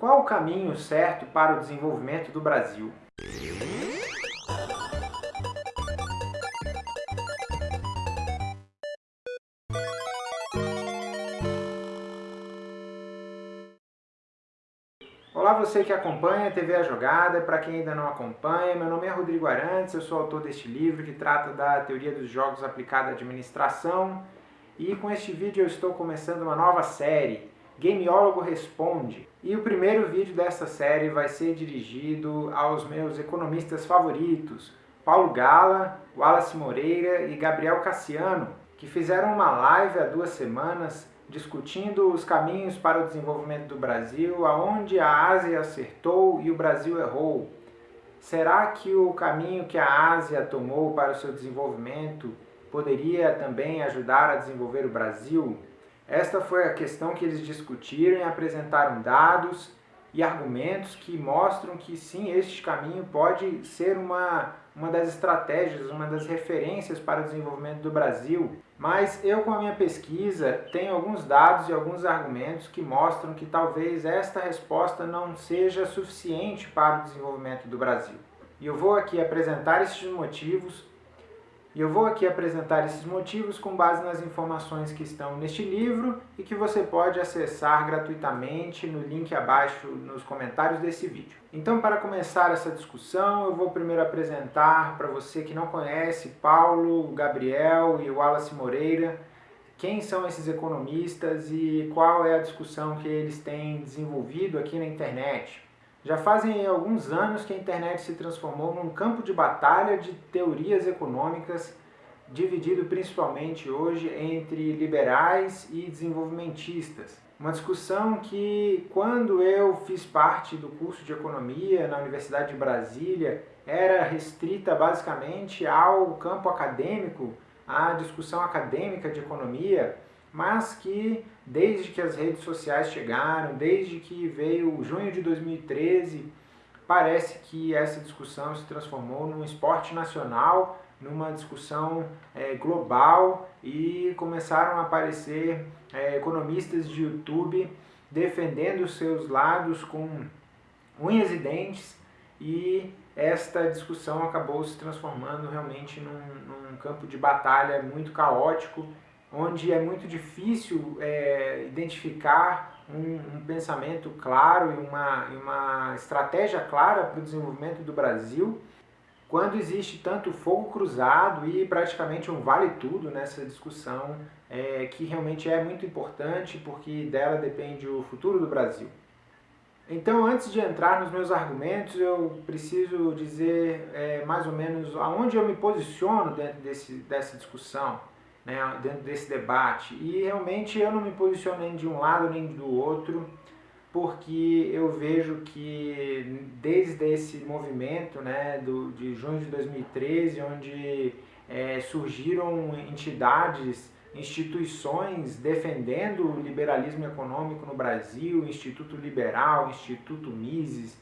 Qual o caminho certo para o desenvolvimento do Brasil? Olá você que acompanha a TV A Jogada, para quem ainda não acompanha, meu nome é Rodrigo Arantes, eu sou autor deste livro que trata da teoria dos jogos aplicada à administração e com este vídeo eu estou começando uma nova série, Gameólogo Responde. E o primeiro vídeo dessa série vai ser dirigido aos meus economistas favoritos, Paulo Gala, Wallace Moreira e Gabriel Cassiano, que fizeram uma live há duas semanas discutindo os caminhos para o desenvolvimento do Brasil, aonde a Ásia acertou e o Brasil errou. Será que o caminho que a Ásia tomou para o seu desenvolvimento poderia também ajudar a desenvolver o Brasil? Esta foi a questão que eles discutiram e apresentaram dados e argumentos que mostram que sim, este caminho pode ser uma, uma das estratégias, uma das referências para o desenvolvimento do Brasil. Mas eu, com a minha pesquisa, tenho alguns dados e alguns argumentos que mostram que talvez esta resposta não seja suficiente para o desenvolvimento do Brasil. E eu vou aqui apresentar esses motivos e eu vou aqui apresentar esses motivos com base nas informações que estão neste livro e que você pode acessar gratuitamente no link abaixo nos comentários desse vídeo. Então, para começar essa discussão, eu vou primeiro apresentar para você que não conhece Paulo, Gabriel e Wallace Moreira, quem são esses economistas e qual é a discussão que eles têm desenvolvido aqui na internet. Já fazem alguns anos que a internet se transformou num campo de batalha de teorias econômicas, dividido principalmente hoje entre liberais e desenvolvimentistas. Uma discussão que, quando eu fiz parte do curso de Economia na Universidade de Brasília, era restrita basicamente ao campo acadêmico, à discussão acadêmica de economia, mas que desde que as redes sociais chegaram, desde que veio junho de 2013, parece que essa discussão se transformou num esporte nacional, numa discussão é, global e começaram a aparecer é, economistas de YouTube defendendo seus lados com unhas e dentes e esta discussão acabou se transformando realmente num, num campo de batalha muito caótico onde é muito difícil é, identificar um, um, pensamento claro e uma, uma estratégia clara para o desenvolvimento do Brasil, quando existe tanto fogo cruzado e praticamente um vale-tudo nessa discussão, é, que realmente é muito importante, porque dela depende o futuro do Brasil. Então, antes de entrar nos meus argumentos, eu preciso dizer é, mais ou menos aonde eu me posiciono dentro desse, dessa discussão né, dentro desse debate. E realmente eu não me posiciono nem de um lado nem do outro, porque eu vejo que desde esse movimento né, do, de junho de 2013, onde é, surgiram entidades, instituições defendendo o liberalismo econômico no Brasil, Instituto Liberal, Instituto Mises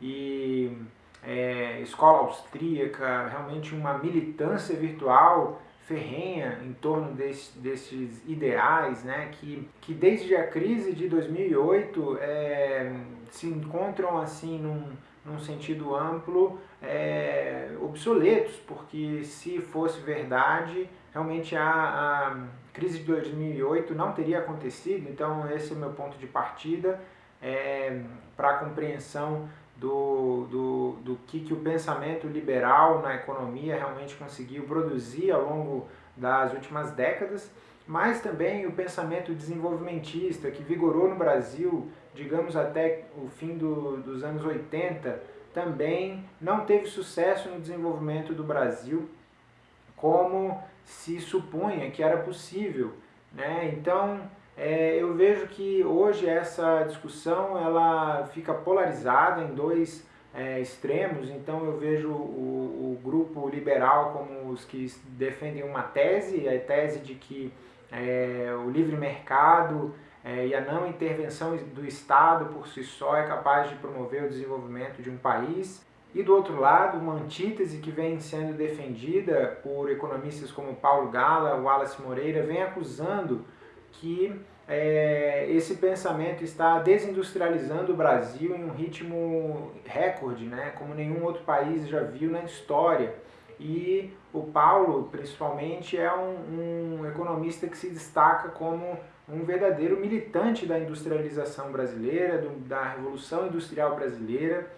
e é, Escola Austríaca, realmente uma militância virtual ferrenha em torno desse, desses ideais, né, que, que desde a crise de 2008 é, se encontram assim num, num sentido amplo é, obsoletos, porque se fosse verdade, realmente a, a crise de 2008 não teria acontecido, então esse é o meu ponto de partida é, para a compreensão do, do, do que, que o pensamento liberal na economia realmente conseguiu produzir ao longo das últimas décadas, mas também o pensamento desenvolvimentista que vigorou no Brasil, digamos até o fim do, dos anos 80, também não teve sucesso no desenvolvimento do Brasil como se supunha que era possível. Né? Então, é, eu vejo que hoje essa discussão ela fica polarizada em dois é, extremos, então eu vejo o, o, grupo liberal como os que defendem uma tese, a tese de que é, o livre mercado é, e a não intervenção do Estado por si só é capaz de promover o desenvolvimento de um país. E do outro lado, uma antítese que vem sendo defendida por economistas como Paulo Gala, Wallace Moreira, vem acusando que é, esse pensamento está desindustrializando o Brasil em um ritmo recorde, né, como nenhum outro país já viu na história. E o Paulo, principalmente, é um, um economista que se destaca como um verdadeiro militante da industrialização brasileira, do, da Revolução Industrial Brasileira,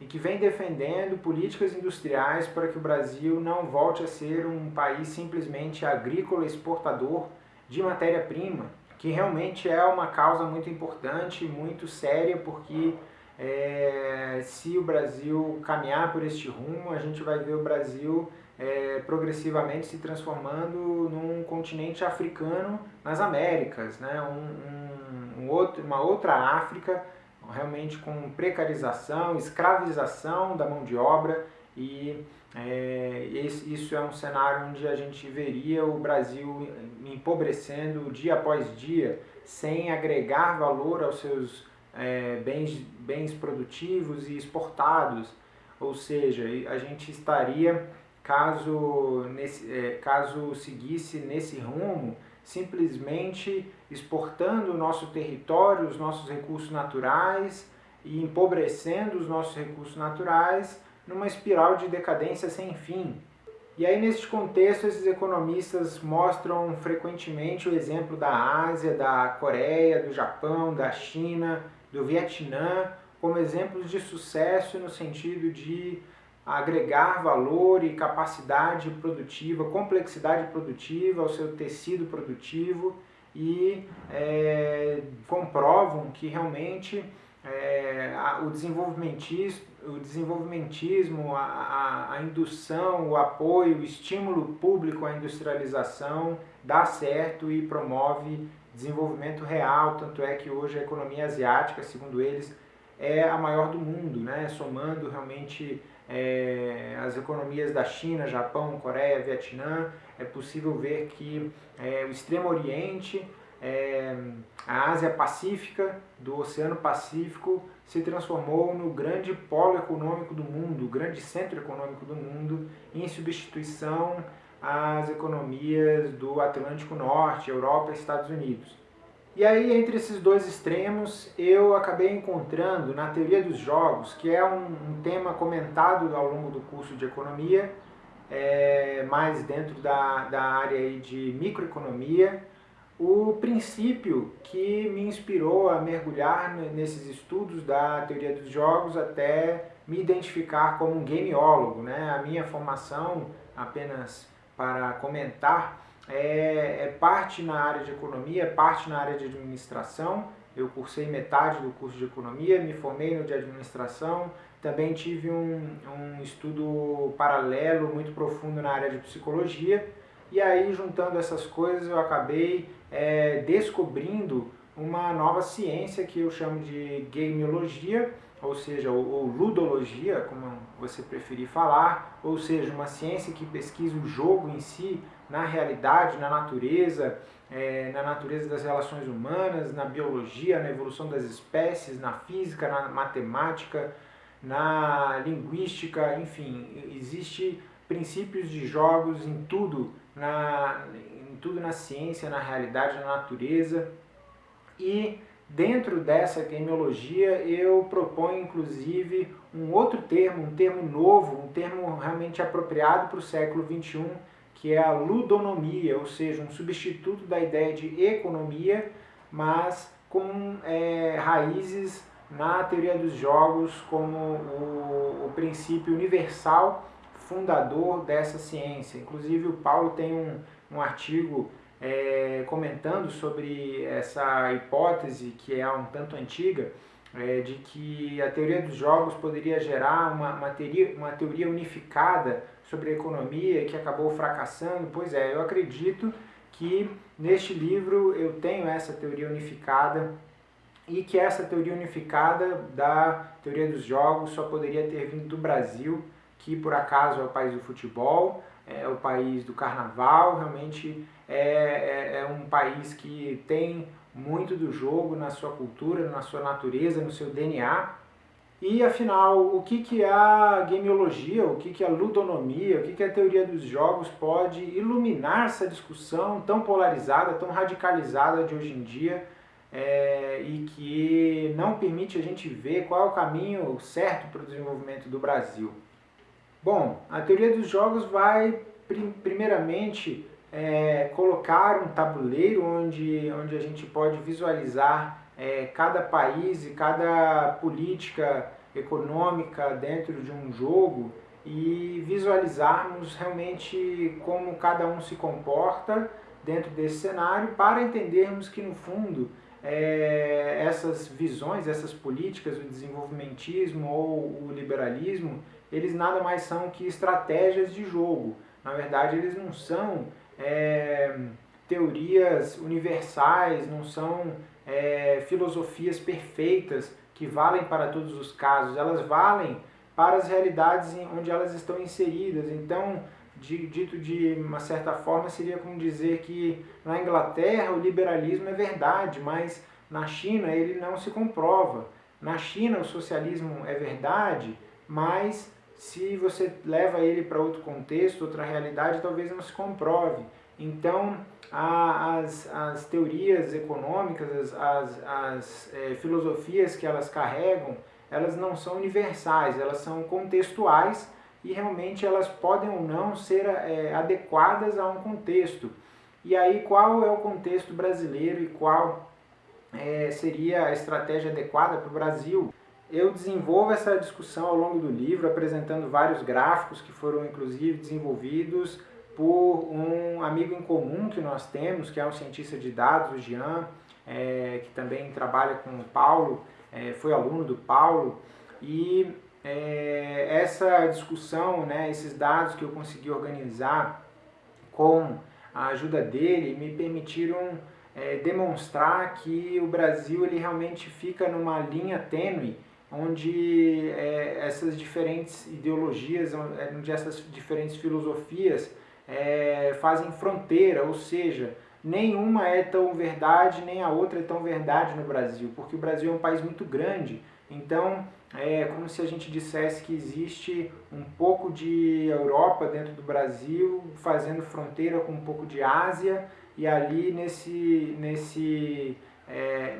e que vem defendendo políticas industriais para que o Brasil não volte a ser um país simplesmente agrícola exportador de matéria-prima, que realmente é uma causa muito importante, muito séria, porque é, se o Brasil caminhar por este rumo, a gente vai ver o Brasil é, progressivamente se transformando num continente africano nas Américas, né? um, um, um outro, uma outra África realmente com precarização, escravização da mão de obra e é, esse, isso é um cenário onde a gente veria o Brasil empobrecendo dia após dia, sem agregar valor aos seus é, bens, bens produtivos e exportados. Ou seja, a gente estaria, caso, nesse, é, caso seguisse nesse rumo, simplesmente exportando o nosso território, os nossos recursos naturais e empobrecendo os nossos recursos naturais numa espiral de decadência sem fim. E aí, neste contexto, esses economistas mostram frequentemente o exemplo da Ásia, da Coreia, do Japão, da China, do Vietnã, como exemplos de sucesso no sentido de agregar valor e capacidade produtiva, complexidade produtiva ao seu tecido produtivo e é, comprovam que realmente é, a, o, desenvolvimentismo, o desenvolvimentismo, a, a, a, indução, o apoio, o estímulo público à industrialização dá certo e promove desenvolvimento real, tanto é que hoje a economia asiática, segundo eles, é a maior do mundo, né? somando realmente é, as economias da China, Japão, Coreia, Vietnã, é possível ver que é, o Extremo Oriente, é, a Ásia Pacífica, do Oceano Pacífico, se transformou no grande polo econômico do mundo, o grande centro econômico do mundo, em substituição às economias do Atlântico Norte, Europa e Estados Unidos. E aí, entre esses dois extremos, eu acabei encontrando na teoria dos jogos, que é um, um tema comentado ao longo do curso de economia, é, mais dentro da, da área de microeconomia, o princípio que me inspirou a mergulhar nesses estudos da teoria dos jogos até me identificar como um gameólogo. Né? A minha formação, apenas para comentar, é, é parte na área de economia, parte na área de administração. Eu cursei metade do curso de economia, me formei no de administração, também tive um, um estudo paralelo muito profundo na área de psicologia. E aí, juntando essas coisas, eu acabei é, descobrindo uma nova ciência que eu chamo de gameologia, ou seja, ou, ludologia, como você preferir falar, ou seja, uma ciência que pesquisa o jogo em si, na realidade, na natureza, é, na natureza das relações humanas, na biologia, na evolução das espécies, na física, na matemática, na linguística, enfim, existe princípios de jogos em tudo, na, em tudo na ciência, na realidade, na natureza. E dentro dessa gameologia eu proponho inclusive um outro termo, um termo novo, um termo realmente apropriado para o século XXI, que é a ludonomia, ou seja, um substituto da ideia de economia, mas com é, raízes na teoria dos jogos como o, o princípio universal fundador dessa ciência. Inclusive o Paulo tem um, um artigo é, comentando sobre essa hipótese que é um tanto antiga, é, de que a teoria dos jogos poderia gerar uma, uma, teoria, uma teoria unificada sobre a economia que acabou fracassando. Pois é, eu acredito que neste livro eu tenho essa teoria unificada e que essa teoria unificada da teoria dos jogos só poderia ter vindo do Brasil, que por acaso é o país do futebol, é o país do carnaval, realmente é, é, é um país que tem muito do jogo na sua cultura, na sua natureza, no seu DNA. E afinal, o que, que a gameologia, o que, que a ludonomia, o que, que a teoria dos jogos pode iluminar essa discussão tão polarizada, tão radicalizada de hoje em dia é, e que não permite a gente ver qual é o caminho certo para o desenvolvimento do Brasil. Bom, a teoria dos jogos vai primeiramente é, colocar um tabuleiro onde, onde a gente pode visualizar é, cada país e cada política econômica dentro de um jogo e visualizarmos realmente como cada um se comporta dentro desse cenário para entendermos que no fundo é, essas visões, essas políticas, o desenvolvimentismo ou o liberalismo, eles nada mais são que estratégias de jogo. Na verdade, eles não são é, teorias universais, não são é, filosofias perfeitas que valem para todos os casos, elas valem para as realidades onde elas estão inseridas. Então, dito de uma certa forma, seria como dizer que na Inglaterra o liberalismo é verdade, mas na China ele não se comprova. Na China o socialismo é verdade, mas se você leva ele para outro contexto, outra realidade, talvez não se comprove. Então, a, as, as teorias econômicas, as, as, as é, filosofias que elas carregam, elas não são universais, elas são contextuais e realmente elas podem ou não ser é, adequadas a um contexto. E aí qual é o contexto brasileiro e qual é, seria a estratégia adequada para o Brasil? Eu desenvolvo essa discussão ao longo do livro, apresentando vários gráficos que foram inclusive desenvolvidos por um amigo em comum que nós temos, que é um cientista de dados, o Jean, é, que também trabalha com o Paulo, é, foi aluno do Paulo, e é, essa discussão, né, esses dados que eu consegui organizar com a ajuda dele, me permitiram é, demonstrar que o Brasil ele realmente fica numa linha tênue onde é, essas diferentes ideologias, onde essas diferentes filosofias é, fazem fronteira, ou seja, nenhuma é tão verdade, nem a outra é tão verdade no Brasil, porque o Brasil é um país muito grande, então é como se a gente dissesse que existe um pouco de Europa dentro do Brasil, fazendo fronteira com um pouco de Ásia, e ali nesse, nesse, é,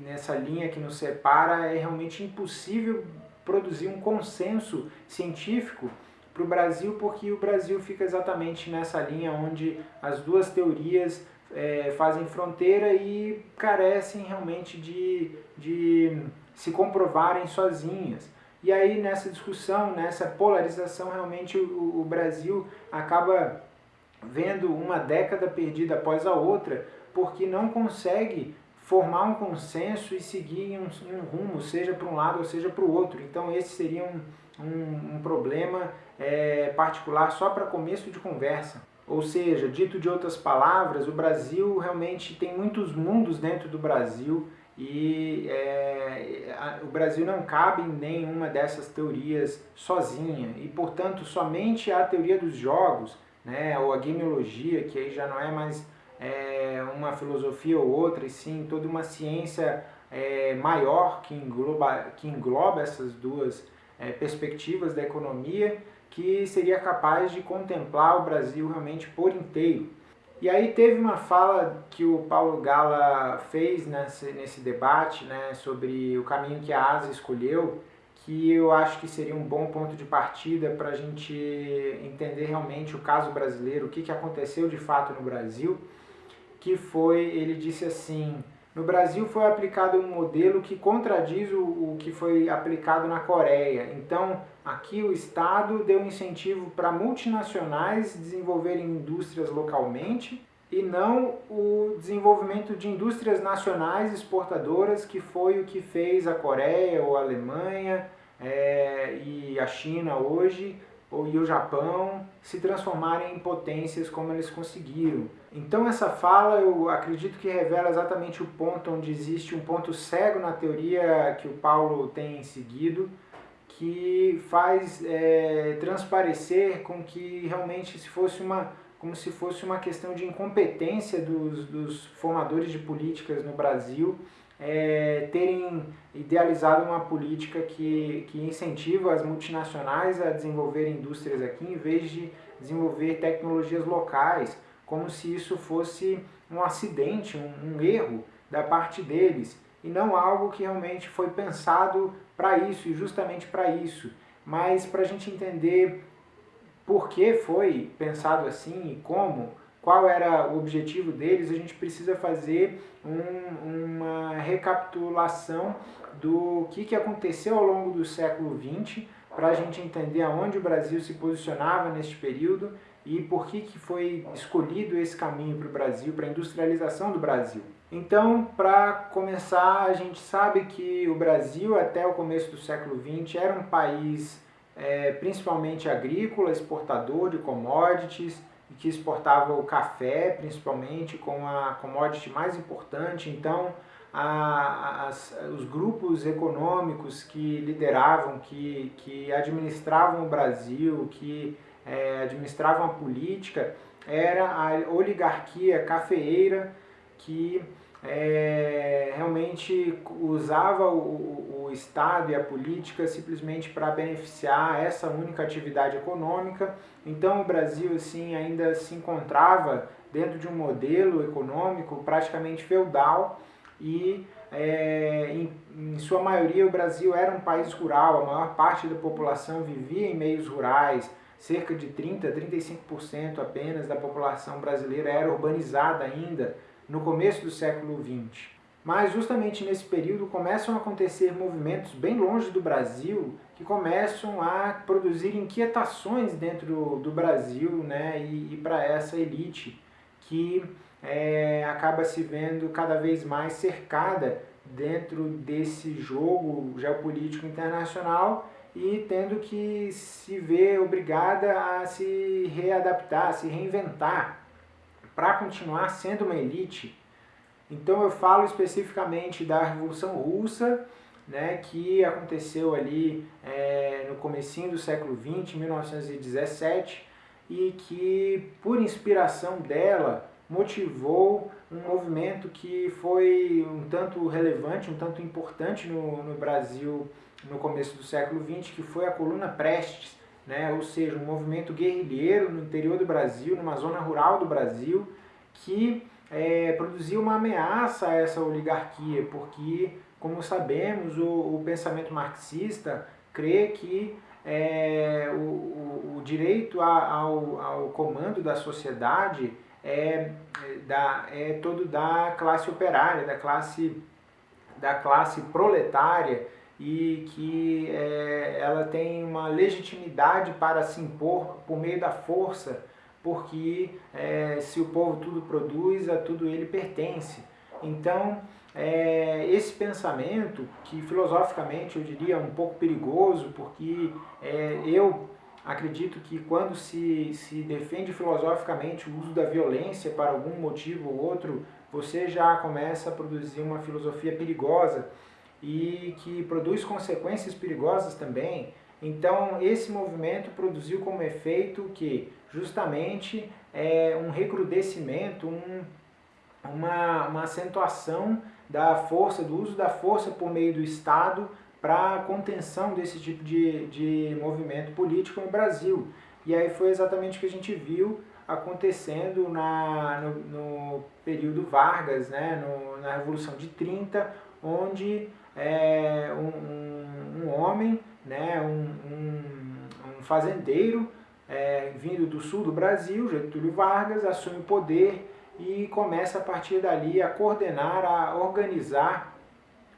nessa linha que nos separa é realmente impossível produzir um consenso científico para o Brasil, porque o Brasil fica exatamente nessa linha onde as duas teorias é, fazem fronteira e carecem realmente de, de se comprovarem sozinhas. E aí nessa discussão, nessa polarização, realmente o, o Brasil acaba vendo uma década perdida após a outra, porque não consegue formar um consenso e seguir um, um rumo, seja para um lado ou seja para o outro. Então esse seria um, um, um problema é, particular só para começo de conversa. Ou seja, dito de outras palavras, o Brasil realmente tem muitos mundos dentro do Brasil e é, a, o Brasil não cabe em nenhuma dessas teorias sozinha e, portanto, somente a teoria dos jogos, né, ou a gameologia, que aí já não é mais é, uma filosofia ou outra, e sim toda uma ciência é, maior que engloba, que engloba essas duas é, perspectivas da economia que seria capaz de contemplar o Brasil realmente por inteiro. E aí teve uma fala que o Paulo Gala fez nesse, nesse debate né, sobre o caminho que a Ásia escolheu, que eu acho que seria um bom ponto de partida para a gente entender realmente o caso brasileiro, o que, que aconteceu de fato no Brasil, que foi, ele disse assim, no Brasil foi aplicado um modelo que contradiz o, o que foi aplicado na Coreia. Então, aqui o Estado deu incentivo para multinacionais desenvolverem indústrias localmente e não o desenvolvimento de indústrias nacionais exportadoras, que foi o que fez a Coreia ou a Alemanha é, e a China hoje, ou, e o Japão se transformarem em potências como eles conseguiram. Então essa fala eu acredito que revela exatamente o ponto onde existe um ponto cego na teoria que o Paulo tem seguido, que faz é, transparecer com que realmente se fosse uma como se fosse uma questão de incompetência dos, dos formadores de políticas no Brasil é, terem idealizado uma política que, que incentiva as multinacionais a desenvolver indústrias aqui em vez de desenvolver tecnologias locais, como se isso fosse um acidente, um, um erro da parte deles, e não algo que realmente foi pensado para isso e justamente para isso. Mas para a gente entender por que foi pensado assim e como, qual era o objetivo deles, a gente precisa fazer um, uma recapitulação do que, que aconteceu ao longo do século XX para a gente entender aonde o Brasil se posicionava neste período e por que, que foi escolhido esse caminho para o Brasil, para a industrialização do Brasil. Então, para começar, a gente sabe que o Brasil, até o começo do século XX, era um país é, principalmente agrícola, exportador de commodities, que exportava o café, principalmente, com a commodity mais importante. Então, a, as, os grupos econômicos que lideravam, que, que administravam o Brasil, que é, administravam a política, era a oligarquia cafeeira que é, realmente usava o, o, Estado e a política simplesmente para beneficiar essa única atividade econômica. Então o Brasil assim ainda se encontrava dentro de um modelo econômico praticamente feudal e é, em, em, sua maioria o Brasil era um país rural, a maior parte da população vivia em meios rurais, cerca de 30, 35% apenas da população brasileira era urbanizada ainda, no começo do século XX. Mas justamente nesse período começam a acontecer movimentos bem longe do Brasil que começam a produzir inquietações dentro do Brasil né, e, e para essa elite que é, acaba se vendo cada vez mais cercada dentro desse jogo geopolítico internacional e tendo que se ver obrigada a se readaptar, a se reinventar para continuar sendo uma elite. Então eu falo especificamente da Revolução Russa, né, que aconteceu ali é, no comecinho do século XX, 1917, e que por inspiração dela motivou um movimento que foi um tanto relevante, um tanto importante no, no Brasil no começo do século XX, que foi a Coluna Prestes, né? ou seja, um movimento guerrilheiro no interior do Brasil, numa zona rural do Brasil, que é, produziu uma ameaça a essa oligarquia, porque, como sabemos, o, o pensamento marxista crê que é, o, o, o, direito a, ao, ao comando da sociedade é, é, da, é todo da classe operária, da classe, da classe proletária, e que é, ela tem uma legitimidade para se impor por meio da força, porque é, se o povo tudo produz, a tudo ele pertence. Então, é, esse pensamento, que filosoficamente eu diria um pouco perigoso, porque é, eu acredito que quando se, se defende filosoficamente o uso da violência para algum motivo ou outro, você já começa a produzir uma filosofia perigosa, e que produz consequências perigosas também. Então, esse movimento produziu como efeito que, justamente, é um recrudescimento, um, uma, uma acentuação da força, do uso da força por meio do Estado para a contenção desse tipo de, de movimento político no Brasil. E aí foi exatamente o que a gente viu acontecendo na, no, no período Vargas, né, no, na Revolução de 30, onde é, um, um, homem, né, um, um, um fazendeiro é, vindo do sul do Brasil, Getúlio Vargas, assume o poder e começa a partir dali a coordenar, a organizar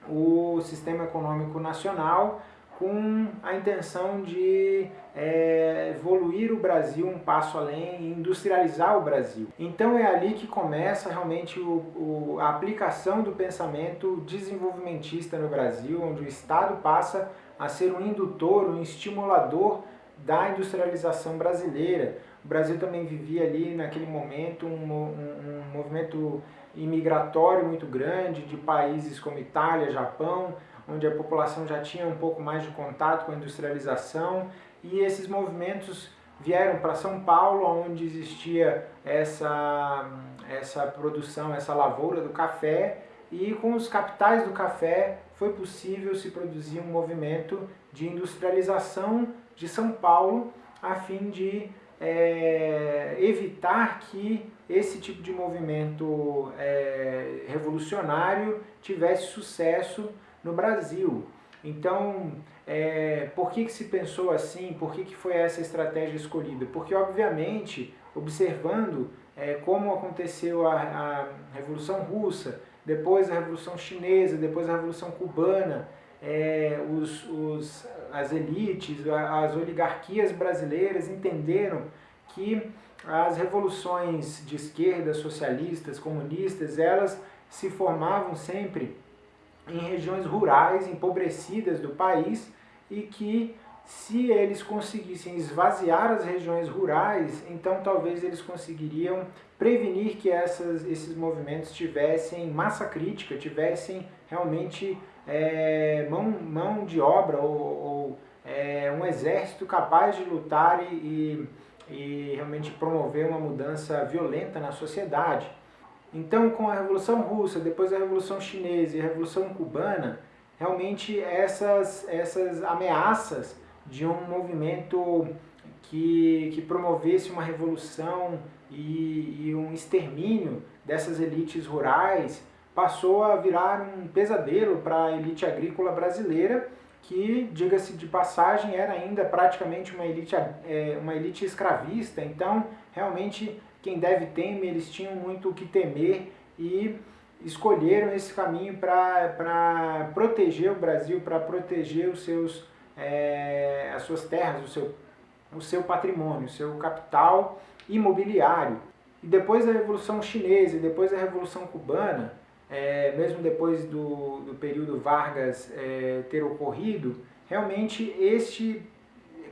o sistema econômico nacional com a intenção de é, evoluir o Brasil um passo além e industrializar o Brasil. Então é ali que começa realmente o, o, a aplicação do pensamento desenvolvimentista no Brasil, onde o Estado passa a ser um indutor, um estimulador da industrialização brasileira. O Brasil também vivia ali naquele momento um, um, um movimento imigratório muito grande de países como Itália, Japão, onde a população já tinha um pouco mais de contato com a industrialização e esses movimentos vieram para São Paulo, onde existia essa, essa produção, essa lavoura do café e com os capitais do café foi possível se produzir um movimento de industrialização de São Paulo a fim de é, evitar que esse tipo de movimento é, revolucionário tivesse sucesso no Brasil. Então, é, por que, que se pensou assim? Por que, que foi essa estratégia escolhida? Porque, obviamente, observando é, como aconteceu a, a, Revolução Russa, depois a Revolução Chinesa, depois a Revolução Cubana, é, os, os, as elites, as oligarquias brasileiras entenderam que as revoluções de esquerda, socialistas, comunistas, elas se formavam sempre em regiões rurais, empobrecidas do país e que se eles conseguissem esvaziar as regiões rurais, então talvez eles conseguiriam prevenir que essas, esses movimentos tivessem massa crítica, tivessem realmente é, mão, mão de obra ou, ou é, um exército capaz de lutar e, e, e realmente promover uma mudança violenta na sociedade. Então, com a Revolução Russa, depois a Revolução Chinesa e a Revolução Cubana, realmente essas, essas ameaças de um movimento que, que promovesse uma revolução e, e um extermínio dessas elites rurais passou a virar um pesadelo para a elite agrícola brasileira, que, diga-se de passagem, era ainda praticamente uma elite, é, uma elite escravista. Então, realmente, quem deve teme, eles tinham muito o que temer e escolheram esse caminho para proteger o Brasil, para proteger os seus, é, as suas terras, o seu, o seu patrimônio, o seu capital imobiliário. E depois da Revolução Chinesa e depois da Revolução Cubana, é, mesmo depois do, do período Vargas é, ter ocorrido, realmente este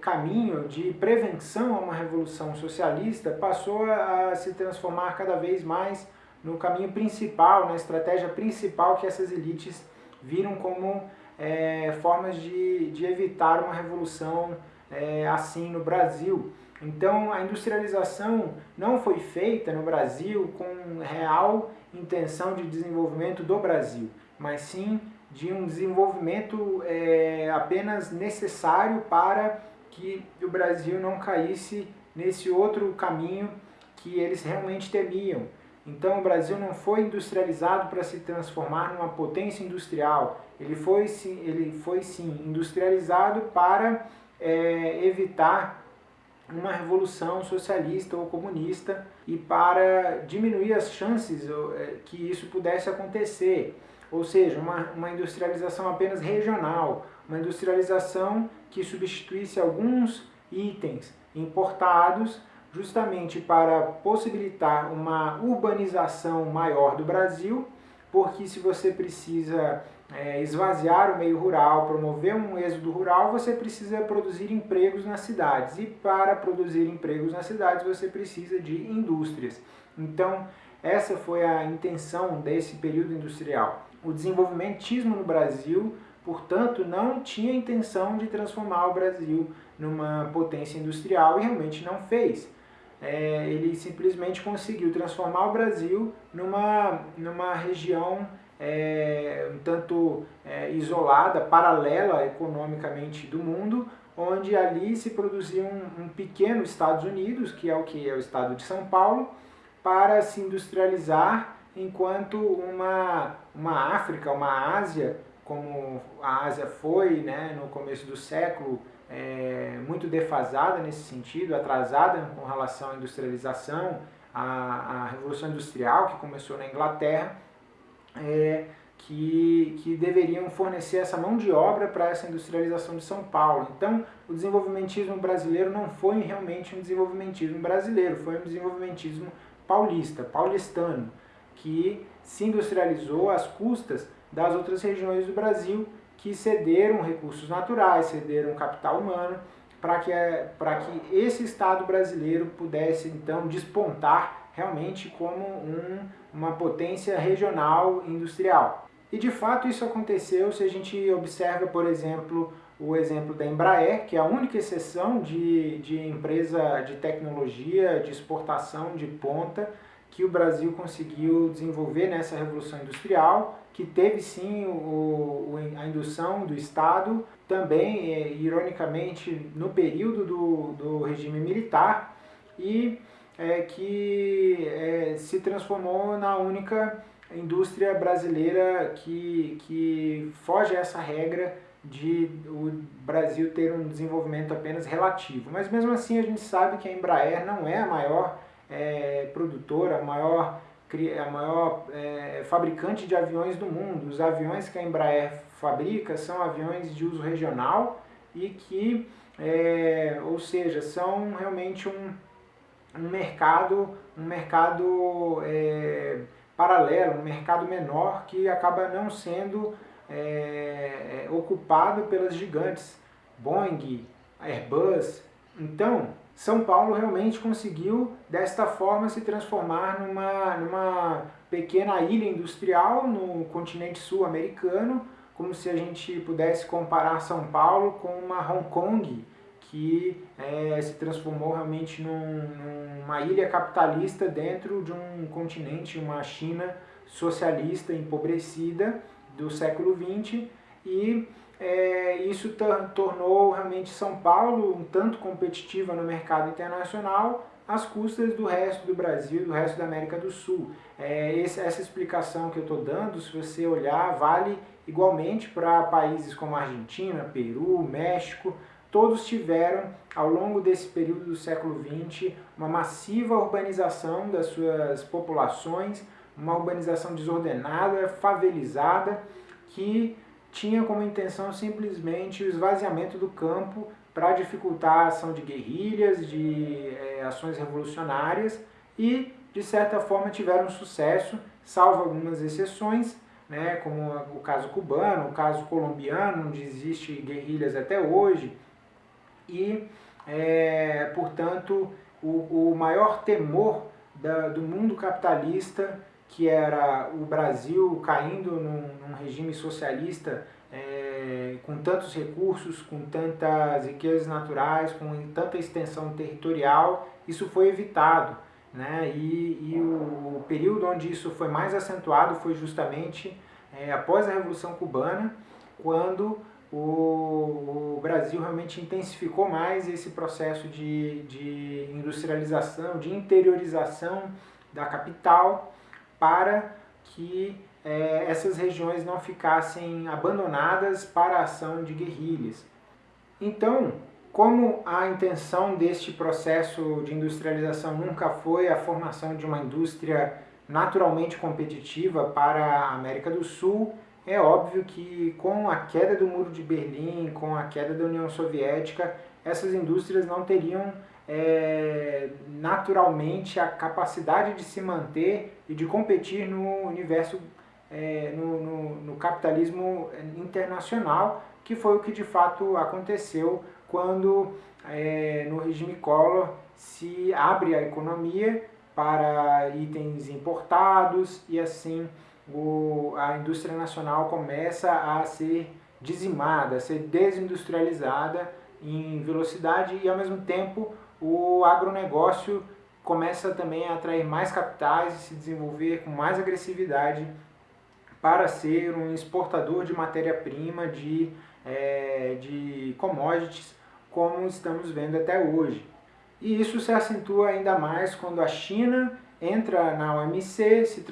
caminho de prevenção a uma revolução socialista passou a se transformar cada vez mais no caminho principal, na estratégia principal que essas elites viram como é, formas de, de evitar uma revolução é, assim no Brasil. Então a industrialização não foi feita no Brasil com real intenção de desenvolvimento do Brasil, mas sim de um desenvolvimento é, apenas necessário para que o Brasil não caísse nesse outro caminho que eles realmente temiam. Então o Brasil não foi industrializado para se transformar numa potência industrial, ele foi, ele foi sim industrializado para é, evitar uma revolução socialista ou comunista e para diminuir as chances é, que isso pudesse acontecer. Ou seja, uma, uma industrialização apenas regional, uma industrialização que substituísse alguns itens importados justamente para possibilitar uma urbanização maior do Brasil, porque se você precisa é, esvaziar o meio rural, promover um êxodo rural, você precisa produzir empregos nas cidades. E para produzir empregos nas cidades, você precisa de indústrias. Então, essa foi a intenção desse período industrial. O desenvolvimentismo no Brasil portanto, não tinha intenção de transformar o Brasil numa potência industrial e realmente não fez. É, ele simplesmente conseguiu transformar o Brasil numa, numa região é, um tanto é, isolada, paralela economicamente do mundo, onde ali se produzia um, um, pequeno Estados Unidos, que é o que é o estado de São Paulo, para se industrializar, enquanto uma, uma África, uma Ásia, como a Ásia foi né, no começo do século, é, muito defasada nesse sentido, atrasada com relação à industrialização, a, a Revolução Industrial que começou na Inglaterra, é, que, que deveriam fornecer essa mão de obra para essa industrialização de São Paulo. Então, o desenvolvimentismo brasileiro não foi realmente um desenvolvimentismo brasileiro, foi um desenvolvimentismo paulista, paulistano, que se industrializou às custas das outras regiões do Brasil que cederam recursos naturais, cederam capital humano, para que, para que esse Estado brasileiro pudesse então despontar realmente como um, uma potência regional industrial. E de fato isso aconteceu se a gente observa, por exemplo, o exemplo da Embraer, que é a única exceção de, de empresa de tecnologia, de exportação de ponta, que o Brasil conseguiu desenvolver nessa Revolução Industrial, que teve sim o, a indução do Estado, também, é, ironicamente, no período do, do regime militar, e é, que é, se transformou na única indústria brasileira que, que foge a essa regra de o Brasil ter um desenvolvimento apenas relativo. Mas mesmo assim a gente sabe que a Embraer não é a maior é, produtora, a maior, a maior é, fabricante de aviões do mundo. Os aviões que a Embraer fabrica são aviões de uso regional e que, é, ou seja, são realmente um, um mercado, um mercado é, paralelo, um mercado menor que acaba não sendo é, é, ocupado pelas gigantes, Boeing, Airbus. Então, São Paulo realmente conseguiu, desta forma, se transformar numa, numa pequena ilha industrial no continente sul-americano, como se a gente pudesse comparar São Paulo com uma Hong Kong, que é, se transformou realmente num, numa ilha capitalista dentro de um continente, uma China socialista empobrecida, do século XX e é, isso tornou realmente São Paulo um tanto competitiva no mercado internacional às custas do resto do Brasil, do resto da América do Sul. É, esse, essa explicação que eu estou dando, se você olhar, vale igualmente para países como Argentina, Peru, México, todos tiveram, ao longo desse período do século XX, uma massiva urbanização das suas populações, uma urbanização desordenada, favelizada, que tinha como intenção simplesmente o esvaziamento do campo para dificultar a ação de guerrilhas, de é, ações revolucionárias e, de certa forma, tiveram sucesso, salvo algumas exceções, né, como o caso cubano, o caso colombiano, onde existe guerrilhas até hoje, e, é, portanto, o, o maior temor da, do mundo capitalista que era o Brasil caindo num, num regime socialista é, com tantos recursos, com tantas riquezas naturais, com tanta extensão territorial, isso foi evitado. Né? E, e o, o, período onde isso foi mais acentuado foi justamente é, após a Revolução Cubana, quando o, o, Brasil realmente intensificou mais esse processo de, de industrialização, de interiorização da capital, para que é, essas regiões não ficassem abandonadas para a ação de guerrilhas. Então, como a intenção deste processo de industrialização nunca foi a formação de uma indústria naturalmente competitiva para a América do Sul, é óbvio que com a queda do Muro de Berlim, com a queda da União Soviética, essas indústrias não teriam é, naturalmente a capacidade de se manter e de competir no universo, é, no, no, no, capitalismo internacional, que foi o que de fato aconteceu quando é, no regime Collor se abre a economia para itens importados e assim o, a indústria nacional começa a ser dizimada, a ser desindustrializada em velocidade e ao mesmo tempo o agronegócio começa também a atrair mais capitais e se desenvolver com mais agressividade para ser um exportador de matéria-prima, de, é, de commodities, como estamos vendo até hoje. E isso se acentua ainda mais quando a China entra na OMC, se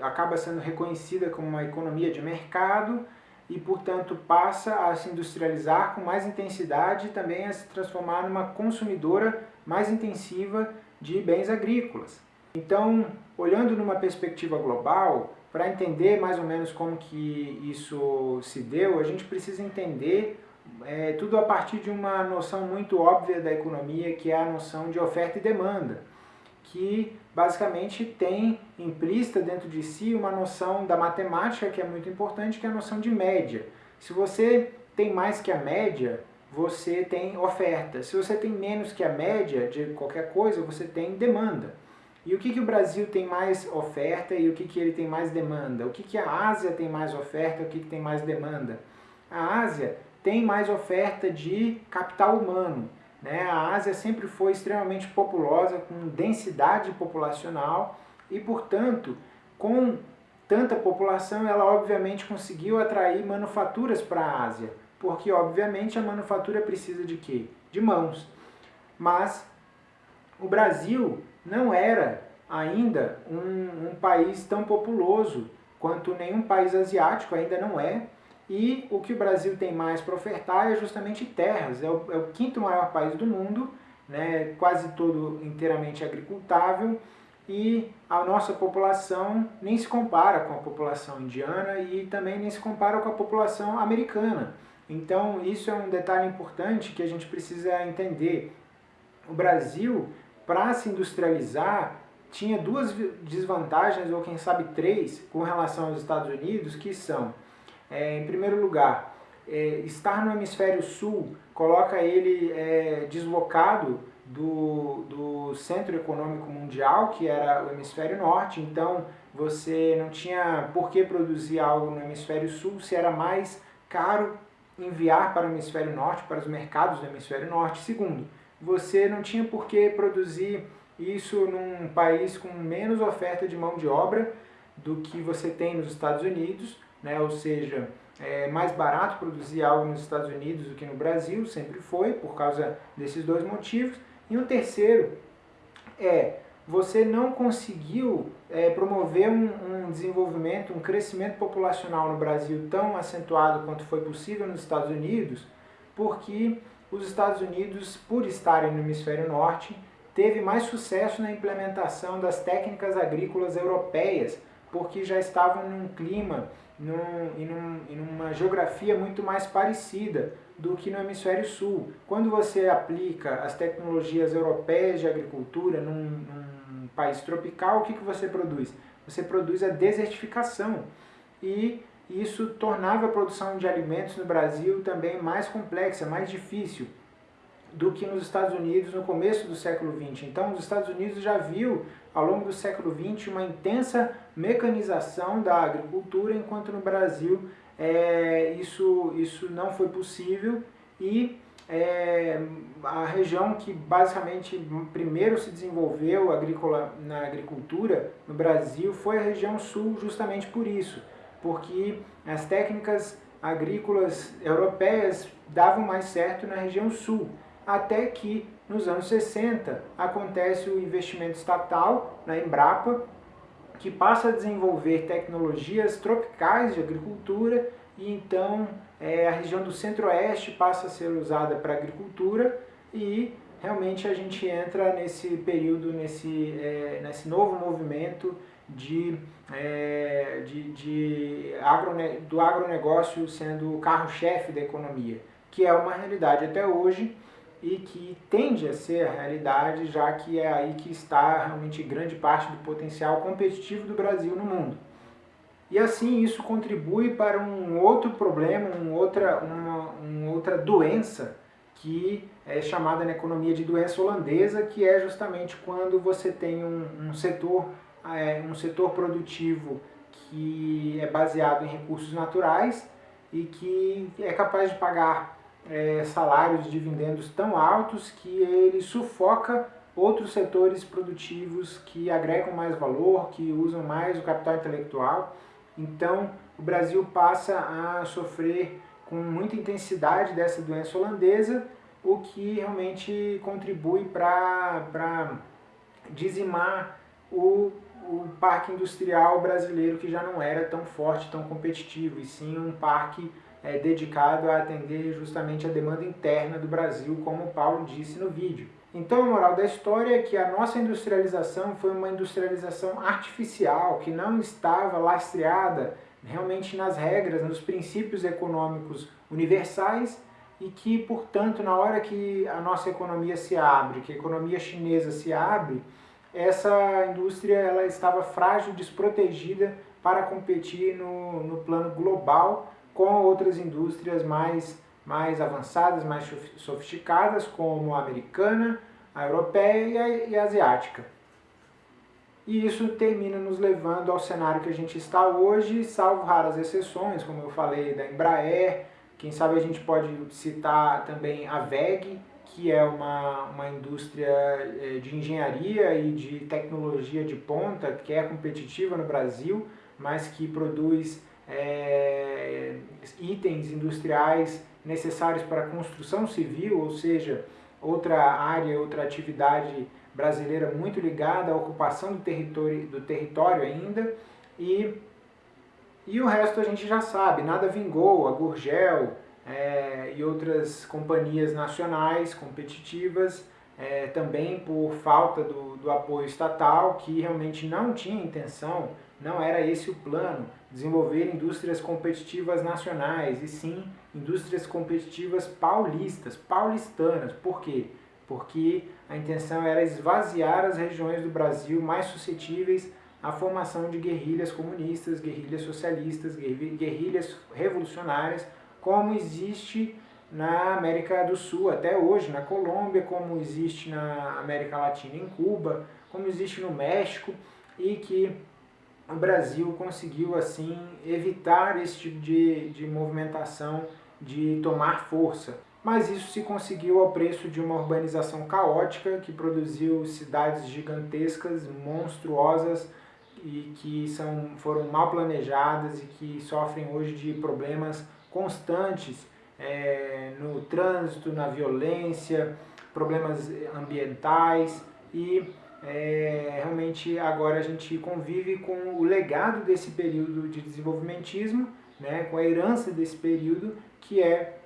acaba sendo reconhecida como uma economia de mercado e, portanto, passa a se industrializar com mais intensidade e também a se transformar numa consumidora mais intensiva de bens agrícolas. Então, olhando numa perspectiva global, para entender mais ou menos como que isso se deu, a gente precisa entender é, tudo a partir de uma noção muito óbvia da economia, que é a noção de oferta e demanda que basicamente tem implícita dentro de si uma noção da matemática que é muito importante, que é a noção de média. Se você tem mais que a média, você tem oferta. Se você tem menos que a média de qualquer coisa, você tem demanda. E o que, que o Brasil tem mais oferta e o que, que ele tem mais demanda? O que, que a Ásia tem mais oferta e o que, que tem mais demanda? A Ásia tem mais oferta de capital humano. Né? A Ásia sempre foi extremamente populosa, com densidade populacional, e, portanto, com tanta população, ela obviamente conseguiu atrair manufaturas para a Ásia, porque obviamente a manufatura precisa de quê? De mãos. Mas o Brasil não era ainda um, um país tão populoso quanto nenhum país asiático ainda não é, e o que o Brasil tem mais para ofertar é justamente terras, é o, é o, quinto maior país do mundo, né, quase todo inteiramente agricultável, e a nossa população nem se compara com a população indiana e também nem se compara com a população americana. Então isso é um detalhe importante que a gente precisa entender. O Brasil, para se industrializar, tinha duas desvantagens, ou quem sabe três, com relação aos Estados Unidos, que são, é, em primeiro lugar, é, estar no hemisfério sul coloca ele é, deslocado do, do centro econômico mundial, que era o hemisfério norte, então você não tinha por que produzir algo no hemisfério sul se era mais caro enviar para o hemisfério norte, para os mercados do hemisfério norte. Segundo, você não tinha por que produzir isso num país com menos oferta de mão de obra do que você tem nos Estados Unidos, né? ou seja, é mais barato produzir algo nos Estados Unidos do que no Brasil, sempre foi, por causa desses dois motivos. E um terceiro é, você não conseguiu é, promover um, um, desenvolvimento, um crescimento populacional no Brasil tão acentuado quanto foi possível nos Estados Unidos, porque os Estados Unidos, por estarem no hemisfério norte, teve mais sucesso na implementação das técnicas agrícolas europeias, porque já estavam num clima num, e, num, e numa geografia muito mais parecida do que no hemisfério sul. Quando você aplica as tecnologias europeias de agricultura num, num país tropical, o que, que você produz? Você produz a desertificação e isso tornava a produção de alimentos no Brasil também mais complexa, mais difícil do que nos Estados Unidos no começo do século XX. Então, os Estados Unidos já viu, ao longo do século XX, uma intensa mecanização da agricultura, enquanto no Brasil é, isso, isso não foi possível. E é, a região que basicamente primeiro se desenvolveu agrícola, na agricultura no Brasil foi a região sul justamente por isso, porque as técnicas agrícolas europeias davam mais certo na região sul até que nos anos 60 acontece o investimento estatal na Embrapa, que passa a desenvolver tecnologias tropicais de agricultura e então é, a região do centro-oeste passa a ser usada para agricultura e realmente a gente entra nesse período, nesse, é, nesse novo movimento de, é, de, de agrone, do agronegócio sendo o carro-chefe da economia, que é uma realidade até hoje e que tende a ser a realidade, já que é aí que está realmente grande parte do potencial competitivo do Brasil no mundo. E assim isso contribui para um outro problema, um outra, uma, uma outra doença que é chamada na economia de doença holandesa, que é justamente quando você tem um, um setor, é, um setor produtivo que é baseado em recursos naturais e que é capaz de pagar é, salários de dividendos tão altos que ele sufoca outros setores produtivos que agregam mais valor, que usam mais o capital intelectual. Então, o Brasil passa a sofrer com muita intensidade dessa doença holandesa, o que realmente contribui para dizimar o, o parque industrial brasileiro, que já não era tão forte, tão competitivo, e sim um parque é, dedicado a atender justamente a demanda interna do Brasil, como o Paulo disse no vídeo. Então a moral da história é que a nossa industrialização foi uma industrialização artificial, que não estava lastreada realmente nas regras, nos princípios econômicos universais e que, portanto, na hora que a nossa economia se abre, que a economia chinesa se abre, essa indústria ela estava frágil, desprotegida para competir no, no plano global com outras indústrias mais, mais avançadas, mais sofisticadas, como a americana, a europeia e a, asiática. E isso termina nos levando ao cenário que a gente está hoje, salvo raras exceções, como eu falei da Embraer, quem sabe a gente pode citar também a VEG, que é uma, uma indústria eh, de engenharia e de tecnologia de ponta, que é competitiva no Brasil, mas que produz é, itens industriais necessários para a construção civil, ou seja, outra área, outra atividade brasileira muito ligada à ocupação do território, do território ainda, e, e o resto a gente já sabe, nada vingou, a Gurgel é, e outras companhias nacionais competitivas, é, também por falta do, do apoio estatal, que realmente não tinha intenção, não era esse o plano, desenvolver indústrias competitivas nacionais, e sim indústrias competitivas paulistas, paulistanas. Por quê? Porque a intenção era esvaziar as regiões do Brasil mais suscetíveis à formação de guerrilhas comunistas, guerrilhas socialistas, guerrilhas revolucionárias, como existe na América do Sul até hoje, na Colômbia, como existe na América Latina em Cuba, como existe no México, e que o Brasil conseguiu assim evitar esse tipo de, de movimentação de tomar força. Mas isso se conseguiu ao preço de uma urbanização caótica que produziu cidades gigantescas, monstruosas e que são, foram mal planejadas e que sofrem hoje de problemas constantes é, no trânsito, na violência, problemas ambientais e é, realmente agora a gente convive com o legado desse período de desenvolvimentismo, né, com a herança desse período, que é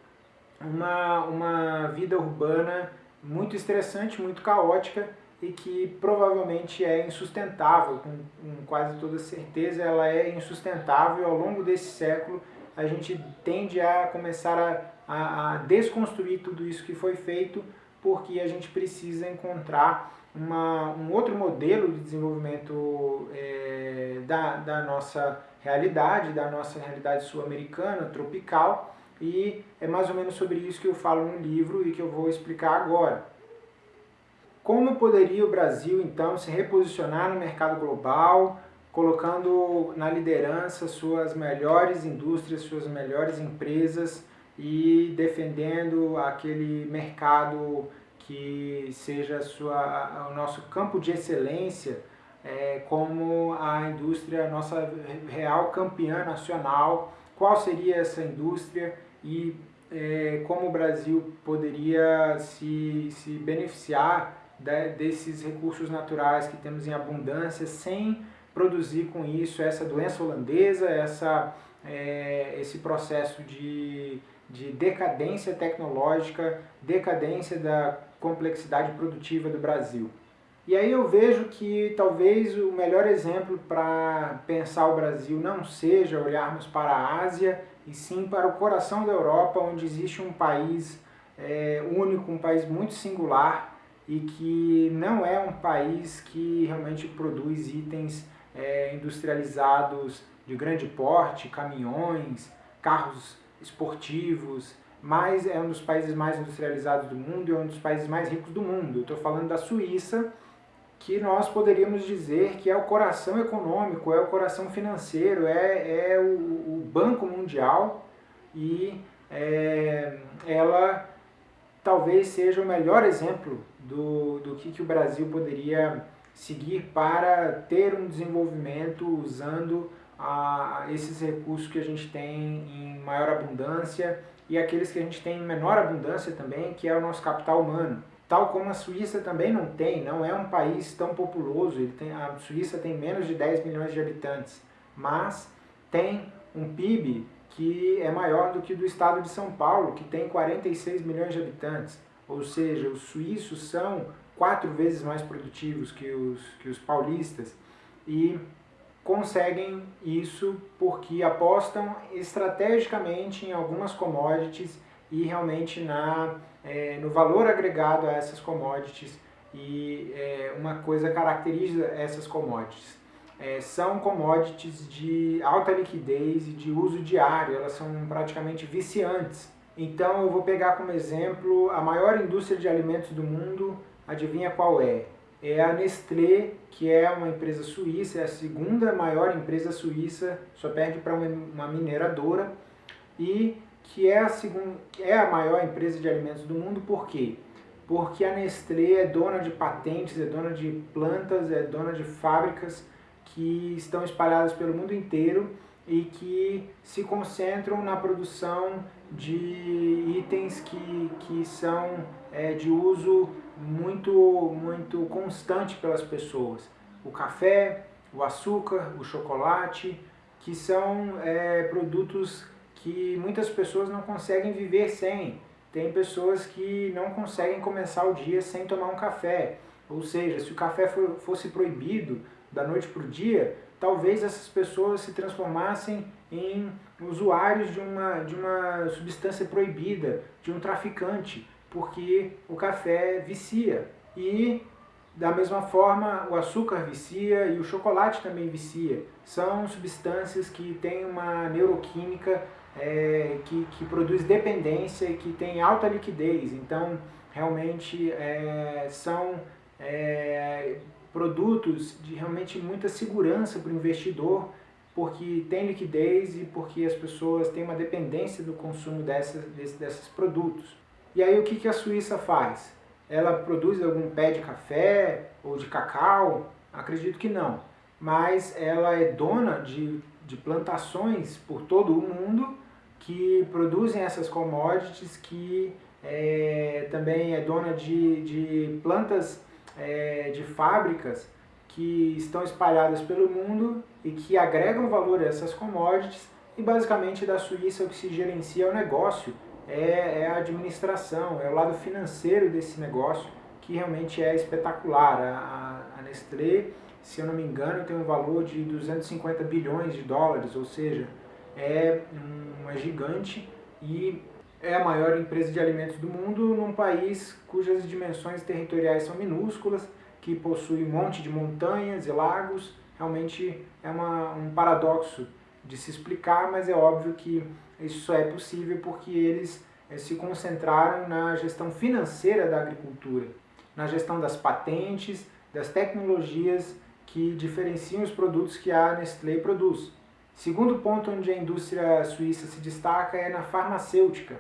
uma, uma vida urbana muito estressante, muito caótica e que provavelmente é insustentável, com, com quase toda certeza ela é insustentável. Ao longo desse século a gente tende a começar a, a, a desconstruir tudo isso que foi feito porque a gente precisa encontrar uma, um outro modelo de desenvolvimento é, da, da nossa realidade, da nossa realidade sul-americana, tropical, e é mais ou menos sobre isso que eu falo no livro e que eu vou explicar agora. Como poderia o Brasil, então, se reposicionar no mercado global, colocando na liderança suas melhores indústrias, suas melhores empresas e defendendo aquele mercado que seja sua, o nosso campo de excelência é, como a indústria, nossa real campeã nacional, qual seria essa indústria e é, como o Brasil poderia se, se beneficiar de, desses recursos naturais que temos em abundância sem produzir com isso essa doença holandesa, essa, é, esse processo de, de decadência tecnológica, decadência da complexidade produtiva do Brasil. E aí eu vejo que talvez o melhor exemplo para pensar o Brasil não seja olharmos para a Ásia, e sim para o coração da Europa, onde existe um país é, único, um país muito singular, e que não é um país que realmente produz itens é, industrializados de grande porte, caminhões, carros esportivos, mas é um dos países mais industrializados do mundo e é um dos países mais ricos do mundo. Estou falando da Suíça, que nós poderíamos dizer que é o coração econômico, é o coração financeiro, é, é o, o Banco Mundial e é, ela talvez seja o melhor exemplo do, do que, que o Brasil poderia seguir para ter um desenvolvimento usando a, esses recursos que a gente tem em maior abundância e aqueles que a gente tem em menor abundância também, que é o nosso capital humano. Tal como a Suíça também não tem, não é um país tão populoso, tem, a Suíça tem menos de 10 milhões de habitantes, mas tem um PIB que é maior do que do estado de São Paulo, que tem 46 milhões de habitantes. Ou seja, os suíços são quatro vezes mais produtivos que os, que os paulistas e conseguem isso porque apostam estrategicamente em algumas commodities e realmente na, é, no valor agregado a essas commodities e é, uma coisa caracteriza essas commodities. É, são commodities de alta liquidez e de uso diário, elas são praticamente viciantes. Então eu vou pegar como exemplo a maior indústria de alimentos do mundo, adivinha qual é? É a Nestlé, que é uma empresa suíça, é a segunda maior empresa suíça, só perde para uma mineradora, e que é a, segunda, é a maior empresa de alimentos do mundo, por quê? porque a Nestlé é dona de patentes, é dona de plantas, é dona de fábricas que estão espalhadas pelo mundo inteiro e que se concentram na produção de itens que, que são é, de uso muito, muito constante pelas pessoas. O café, o açúcar, o chocolate, que são é, produtos que muitas pessoas não conseguem viver sem. Tem pessoas que não conseguem começar o dia sem tomar um café. Ou seja, se o café fosse proibido da noite para o dia, talvez essas pessoas se transformassem em usuários de uma, de uma substância proibida, de um traficante, porque o café vicia. E da mesma forma, o açúcar vicia e o chocolate também vicia. São substâncias que têm uma neuroquímica é, que, que produz dependência e que tem alta liquidez. Então, realmente, é, são é, produtos de realmente muita segurança para o investidor, porque tem liquidez e porque as pessoas têm uma dependência do consumo dessas, desses produtos. E aí o que, que a Suíça faz? Ela produz algum pé de café ou de cacau? Acredito que não. Mas ela é dona de, de plantações por todo o mundo que produzem essas commodities, que é, também é dona de, de plantas é, de fábricas que estão espalhadas pelo mundo e que agregam valor a essas commodities e basicamente da Suíça o que se gerencia é o negócio é, é a administração, é o lado financeiro desse negócio que realmente é espetacular. A, a Nestlé, se eu não me engano, tem um valor de 250 bilhões de dólares, ou seja, é uma gigante e é a maior empresa de alimentos do mundo num país cujas dimensões territoriais são minúsculas, que possui um monte de montanhas e lagos. Realmente é uma, um paradoxo de se explicar, mas é óbvio que isso só é possível porque eles eh, se concentraram na gestão financeira da agricultura, na gestão das patentes, das tecnologias que diferenciam os produtos que a Nestlé produz. Segundo ponto onde a indústria suíça se destaca é na farmacêutica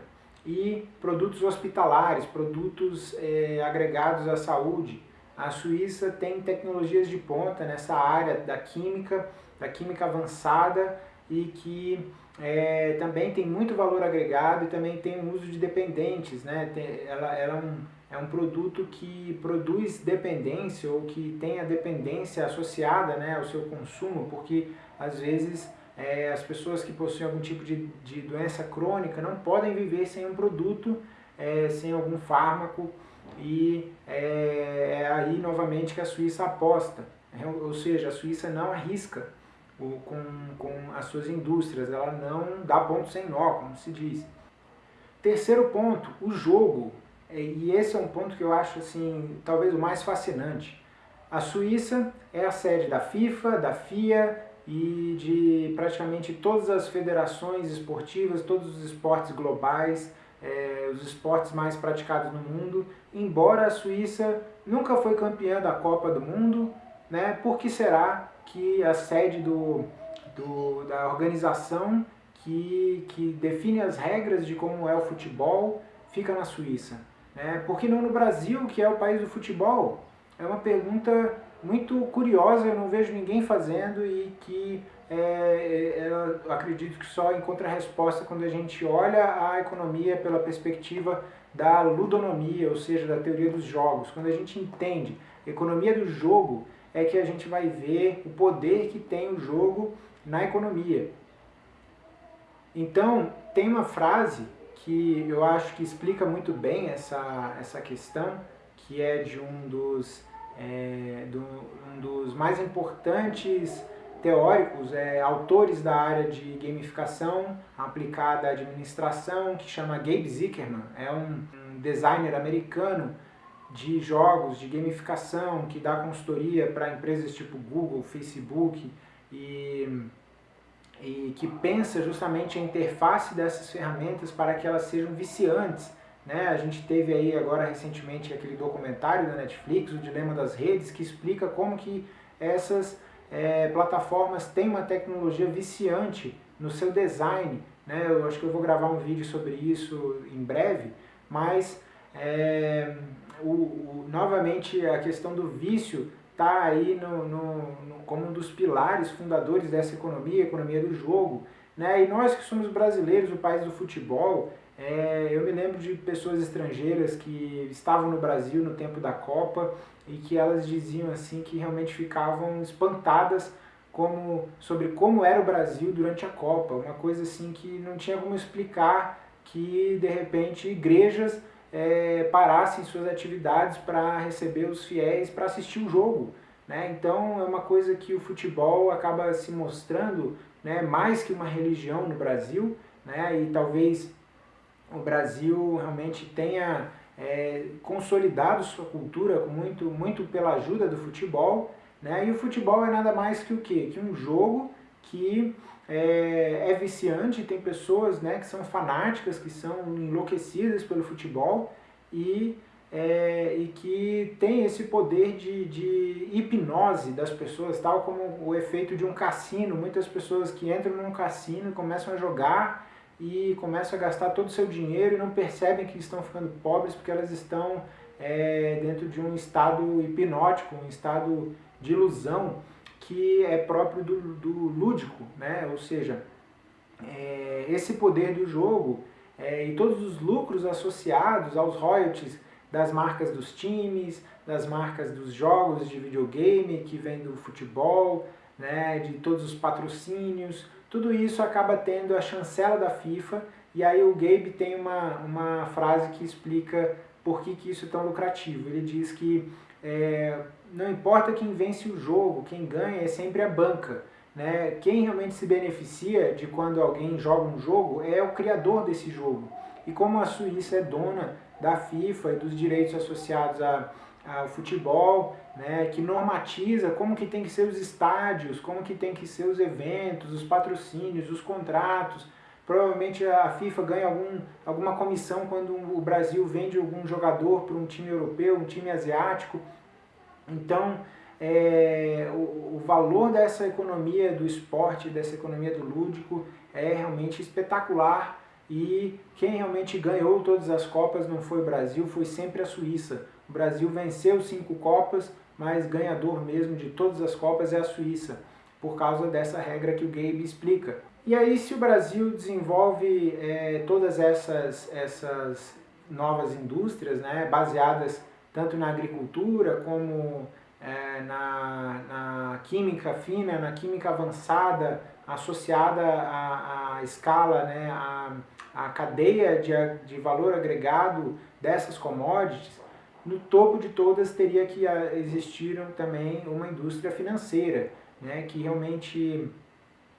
e produtos hospitalares, produtos é, agregados à saúde. A Suíça tem tecnologias de ponta nessa área da química, da química avançada e que é, também tem muito valor agregado e também tem um uso de dependentes. Né? Tem, ela, ela é, um, é um produto que produz dependência ou que tem a dependência associada né, ao seu consumo, porque às vezes é, as pessoas que possuem algum tipo de, de doença crônica não podem viver sem um produto, é, sem algum fármaco e é, é aí novamente que a Suíça aposta. Ou seja, a Suíça não arrisca com, com as suas indústrias, ela não dá ponto sem nó, como se diz. Terceiro ponto, o jogo, é, e esse é um ponto que eu acho assim, talvez o mais fascinante. A Suíça é a sede da FIFA, da FIA e de praticamente todas as federações esportivas, todos os esportes globais, é, os esportes mais praticados no mundo, embora a Suíça nunca foi campeã da Copa do Mundo, né? Por que será que a sede do, do, da organização que, que define as regras de como é o futebol fica na Suíça. Né? Por que não no Brasil, que é o país do futebol? É uma pergunta muito curiosa, eu não vejo ninguém fazendo e que é, é, eu acredito que só encontra resposta quando a gente olha a economia pela perspectiva da ludonomia, ou seja, da teoria dos jogos. Quando a gente entende a economia do jogo, é que a gente vai ver o poder que tem o jogo na economia. Então, tem uma frase que eu acho que explica muito bem essa, essa questão, que é de um dos, é, do, um dos mais importantes teóricos, é, autores da área de gamificação aplicada à administração, que chama Gabe Zickerman. É um, um designer americano de jogos, de gamificação, que dá consultoria para empresas tipo Google, Facebook e, e que pensa justamente a interface dessas ferramentas para que elas sejam viciantes. Né? A gente teve aí agora recentemente aquele documentário da Netflix, O Dilema das Redes, que explica como que essas é, plataformas têm uma tecnologia viciante no seu design. Né? Eu acho que eu vou gravar um vídeo sobre isso em breve, mas é, o, o, novamente a questão do vício está aí no, no, no, como um dos pilares fundadores dessa economia, economia do jogo. Né? E nós que somos brasileiros, o país do futebol, é, eu me lembro de pessoas estrangeiras que estavam no Brasil no tempo da Copa e que elas diziam assim que realmente ficavam espantadas como, sobre como era o Brasil durante a Copa, uma coisa assim que não tinha como explicar que de repente igrejas é, parassem suas atividades para receber os fiéis para assistir o jogo. Né? Então é uma coisa que o futebol acaba se mostrando né, mais que uma religião no Brasil, né? e talvez o Brasil realmente tenha é, consolidado sua cultura muito, muito pela ajuda do futebol, né? e o futebol é nada mais que o quê? Que um jogo que é, é viciante, tem pessoas né, que são fanáticas, que são enlouquecidas pelo futebol e, é, e que tem esse poder de, de hipnose das pessoas, tal como o efeito de um cassino. Muitas pessoas que entram num cassino e começam a jogar e começam a gastar todo o seu dinheiro e não percebem que estão ficando pobres porque elas estão é, dentro de um estado hipnótico, um estado de ilusão que é próprio do, do lúdico, né? ou seja, é, esse poder do jogo é, e todos os lucros associados aos royalties das marcas dos times, das marcas dos jogos de videogame que vem do futebol, né, de todos os patrocínios, tudo isso acaba tendo a chancela da FIFA e aí o Gabe tem uma, uma frase que explica por que, que isso é tão lucrativo. Ele diz que é, não importa quem vence o jogo, quem ganha é sempre a banca. Né? Quem realmente se beneficia de quando alguém joga um jogo é o criador desse jogo. E como a Suíça é dona da FIFA e dos direitos associados a, ao futebol, né, que normatiza como que tem que ser os estádios, como que tem que ser os eventos, os patrocínios, os contratos. Provavelmente a FIFA ganha algum, alguma comissão quando o Brasil vende algum jogador para um time europeu, um time asiático. Então, é, o, o, valor dessa economia do esporte, dessa economia do lúdico é realmente espetacular e quem realmente ganhou todas as Copas não foi o Brasil, foi sempre a Suíça. O Brasil venceu cinco Copas, mas ganhador mesmo de todas as Copas é a Suíça, por causa dessa regra que o Gabe explica. E aí se o Brasil desenvolve é, todas essas, essas novas indústrias, né, baseadas tanto na agricultura como é, na, na química fina, na química avançada, associada à, à escala, né, à, à cadeia de, de valor agregado dessas commodities, no topo de todas teria que existir também uma indústria financeira, né, que realmente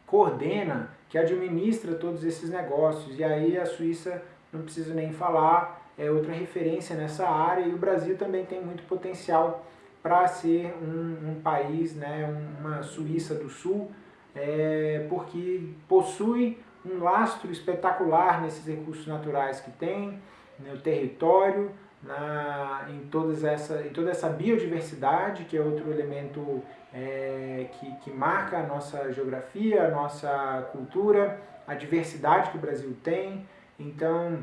coordena, que administra todos esses negócios. E aí a Suíça, não preciso nem falar, é outra referência nessa área e o Brasil também tem muito potencial para ser um, um, país, né, uma Suíça do Sul, é, porque possui um lastro espetacular nesses recursos naturais que tem, no território, na, em, todas essa, em toda essa biodiversidade, que é outro elemento é, que, que marca a nossa geografia, a nossa cultura, a diversidade que o Brasil tem. Então,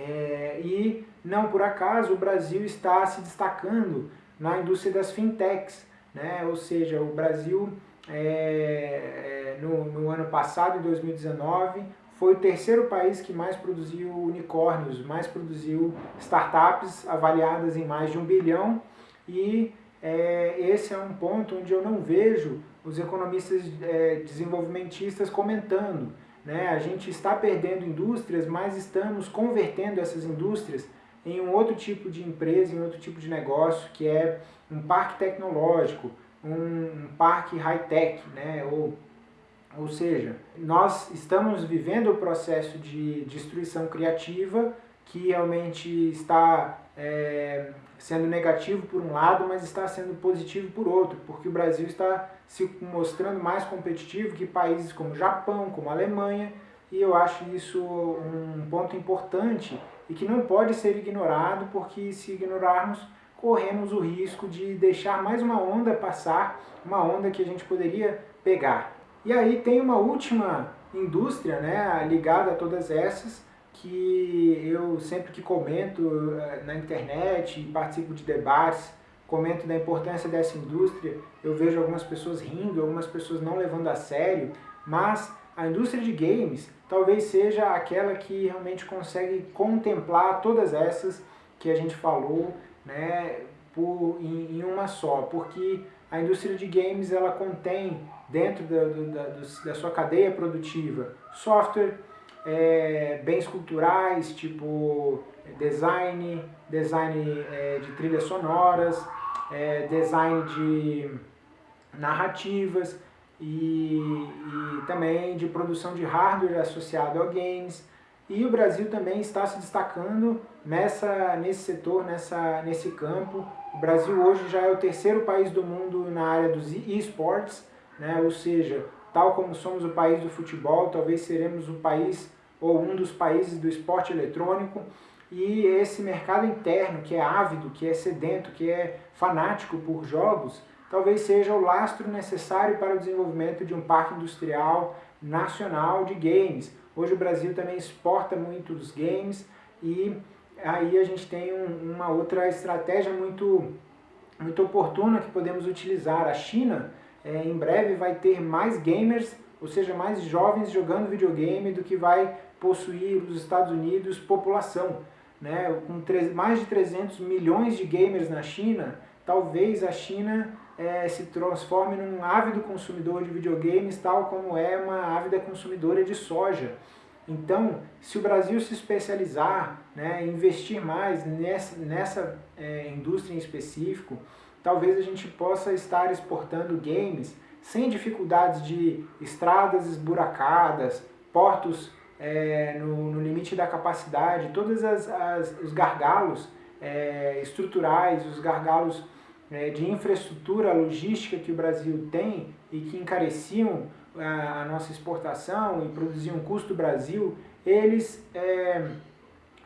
é, e não por acaso o Brasil está se destacando na indústria das fintechs, né? ou seja, o Brasil é, é, no, no ano passado, em 2019, foi o terceiro país que mais produziu unicórnios, mais produziu startups avaliadas em mais de um bilhão e é, esse é um ponto onde eu não vejo os economistas é, desenvolvimentistas comentando. Né? A gente está perdendo indústrias, mas estamos convertendo essas indústrias em um outro tipo de empresa, em outro tipo de negócio, que é um parque tecnológico, um, parque high-tech, né? ou, ou seja, nós estamos vivendo o processo de destruição criativa que realmente está é, sendo negativo por um lado, mas está sendo positivo por outro, porque o Brasil está se mostrando mais competitivo que países como Japão, como Alemanha, e eu acho isso um ponto importante e que não pode ser ignorado, porque se ignorarmos, corremos o risco de deixar mais uma onda passar, uma onda que a gente poderia pegar. E aí tem uma última indústria né, ligada a todas essas, que eu sempre que comento eh, na internet, participo de debates, comento da importância dessa indústria, eu vejo algumas pessoas rindo, algumas pessoas não levando a sério, mas a indústria de games talvez seja aquela que realmente consegue contemplar todas essas que a gente falou né, por, em, em uma só, porque a indústria de games ela contém dentro da, da, da sua cadeia produtiva software, é, bens culturais, tipo design, design é, de trilhas sonoras, é, design de narrativas e, e também de produção de hardware associado a games. E o Brasil também está se destacando nessa, nesse setor, nessa, nesse campo. O Brasil hoje já é o terceiro país do mundo na área dos esportes, né? ou seja, tal como somos o país do futebol, talvez seremos o país ou um dos países do esporte eletrônico. E esse mercado interno, que é ávido, que é sedento, que é fanático por jogos, talvez seja o lastro necessário para o desenvolvimento de um parque industrial nacional de games. Hoje o Brasil também exporta muitos games e aí a gente tem um, uma outra estratégia muito, muito oportuna que podemos utilizar. A China é, em breve vai ter mais gamers, ou seja, mais jovens jogando videogame do que vai possuir os Estados Unidos população né, com mais de 300 milhões de gamers na China, talvez a China é, se transforme num ávido consumidor de videogames, tal como é uma ávida consumidora de soja. Então, se o Brasil se especializar, né, investir mais nessa, nessa é, indústria em específico, talvez a gente possa estar exportando games sem dificuldades de estradas esburacadas, portos é, no, no, limite da capacidade, todos os gargalos é, estruturais, os gargalos é, de infraestrutura logística que o Brasil tem e que encareciam a, a nossa exportação e produziam custo Brasil, eles, é,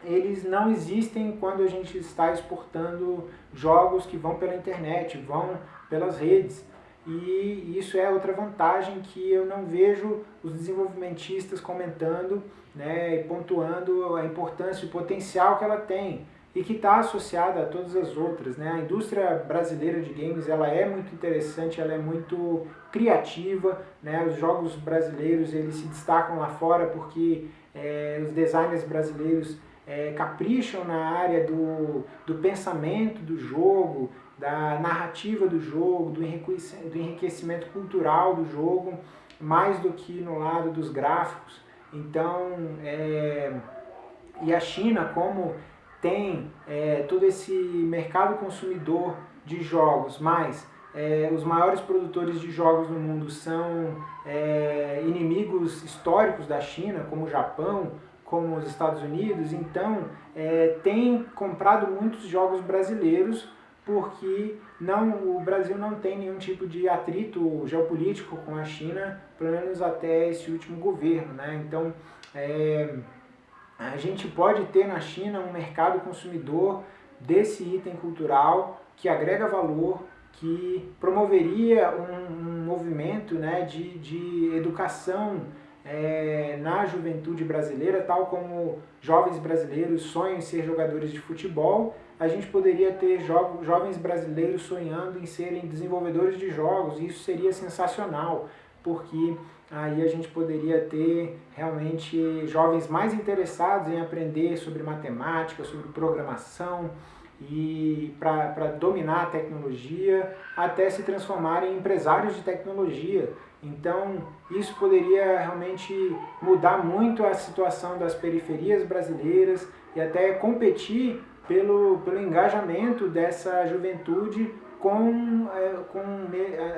eles não existem quando a gente está exportando jogos que vão pela internet, vão pelas redes. E isso é outra vantagem que eu não vejo os desenvolvimentistas comentando né, e pontuando a importância o potencial que ela tem e que está associada a todas as outras. Né? A indústria brasileira de games ela é muito interessante, ela é muito criativa. Né? Os jogos brasileiros eles se destacam lá fora porque é, os designers brasileiros é, capricham na área do, do pensamento do jogo, da narrativa do jogo, do enriquecimento cultural do jogo, mais do que no lado dos gráficos. Então, é, e a China, como tem é, todo esse mercado consumidor de jogos, mas é, os maiores produtores de jogos no mundo são é, inimigos históricos da China, como o Japão, como os Estados Unidos, então é, tem comprado muitos jogos brasileiros porque não, o Brasil não tem nenhum tipo de atrito geopolítico com a China, pelo menos até esse último governo. Né? Então, é, a gente pode ter na China um mercado consumidor desse item cultural que agrega valor, que promoveria um, um movimento né, de, de educação é, na juventude brasileira, tal como jovens brasileiros sonham em ser jogadores de futebol, a gente poderia ter jo jovens brasileiros sonhando em serem desenvolvedores de jogos, e isso seria sensacional, porque aí a gente poderia ter realmente jovens mais interessados em aprender sobre matemática, sobre programação, e para dominar a tecnologia, até se transformarem em empresários de tecnologia. Então, isso poderia realmente mudar muito a situação das periferias brasileiras e até competir pelo, pelo engajamento dessa juventude com, é, com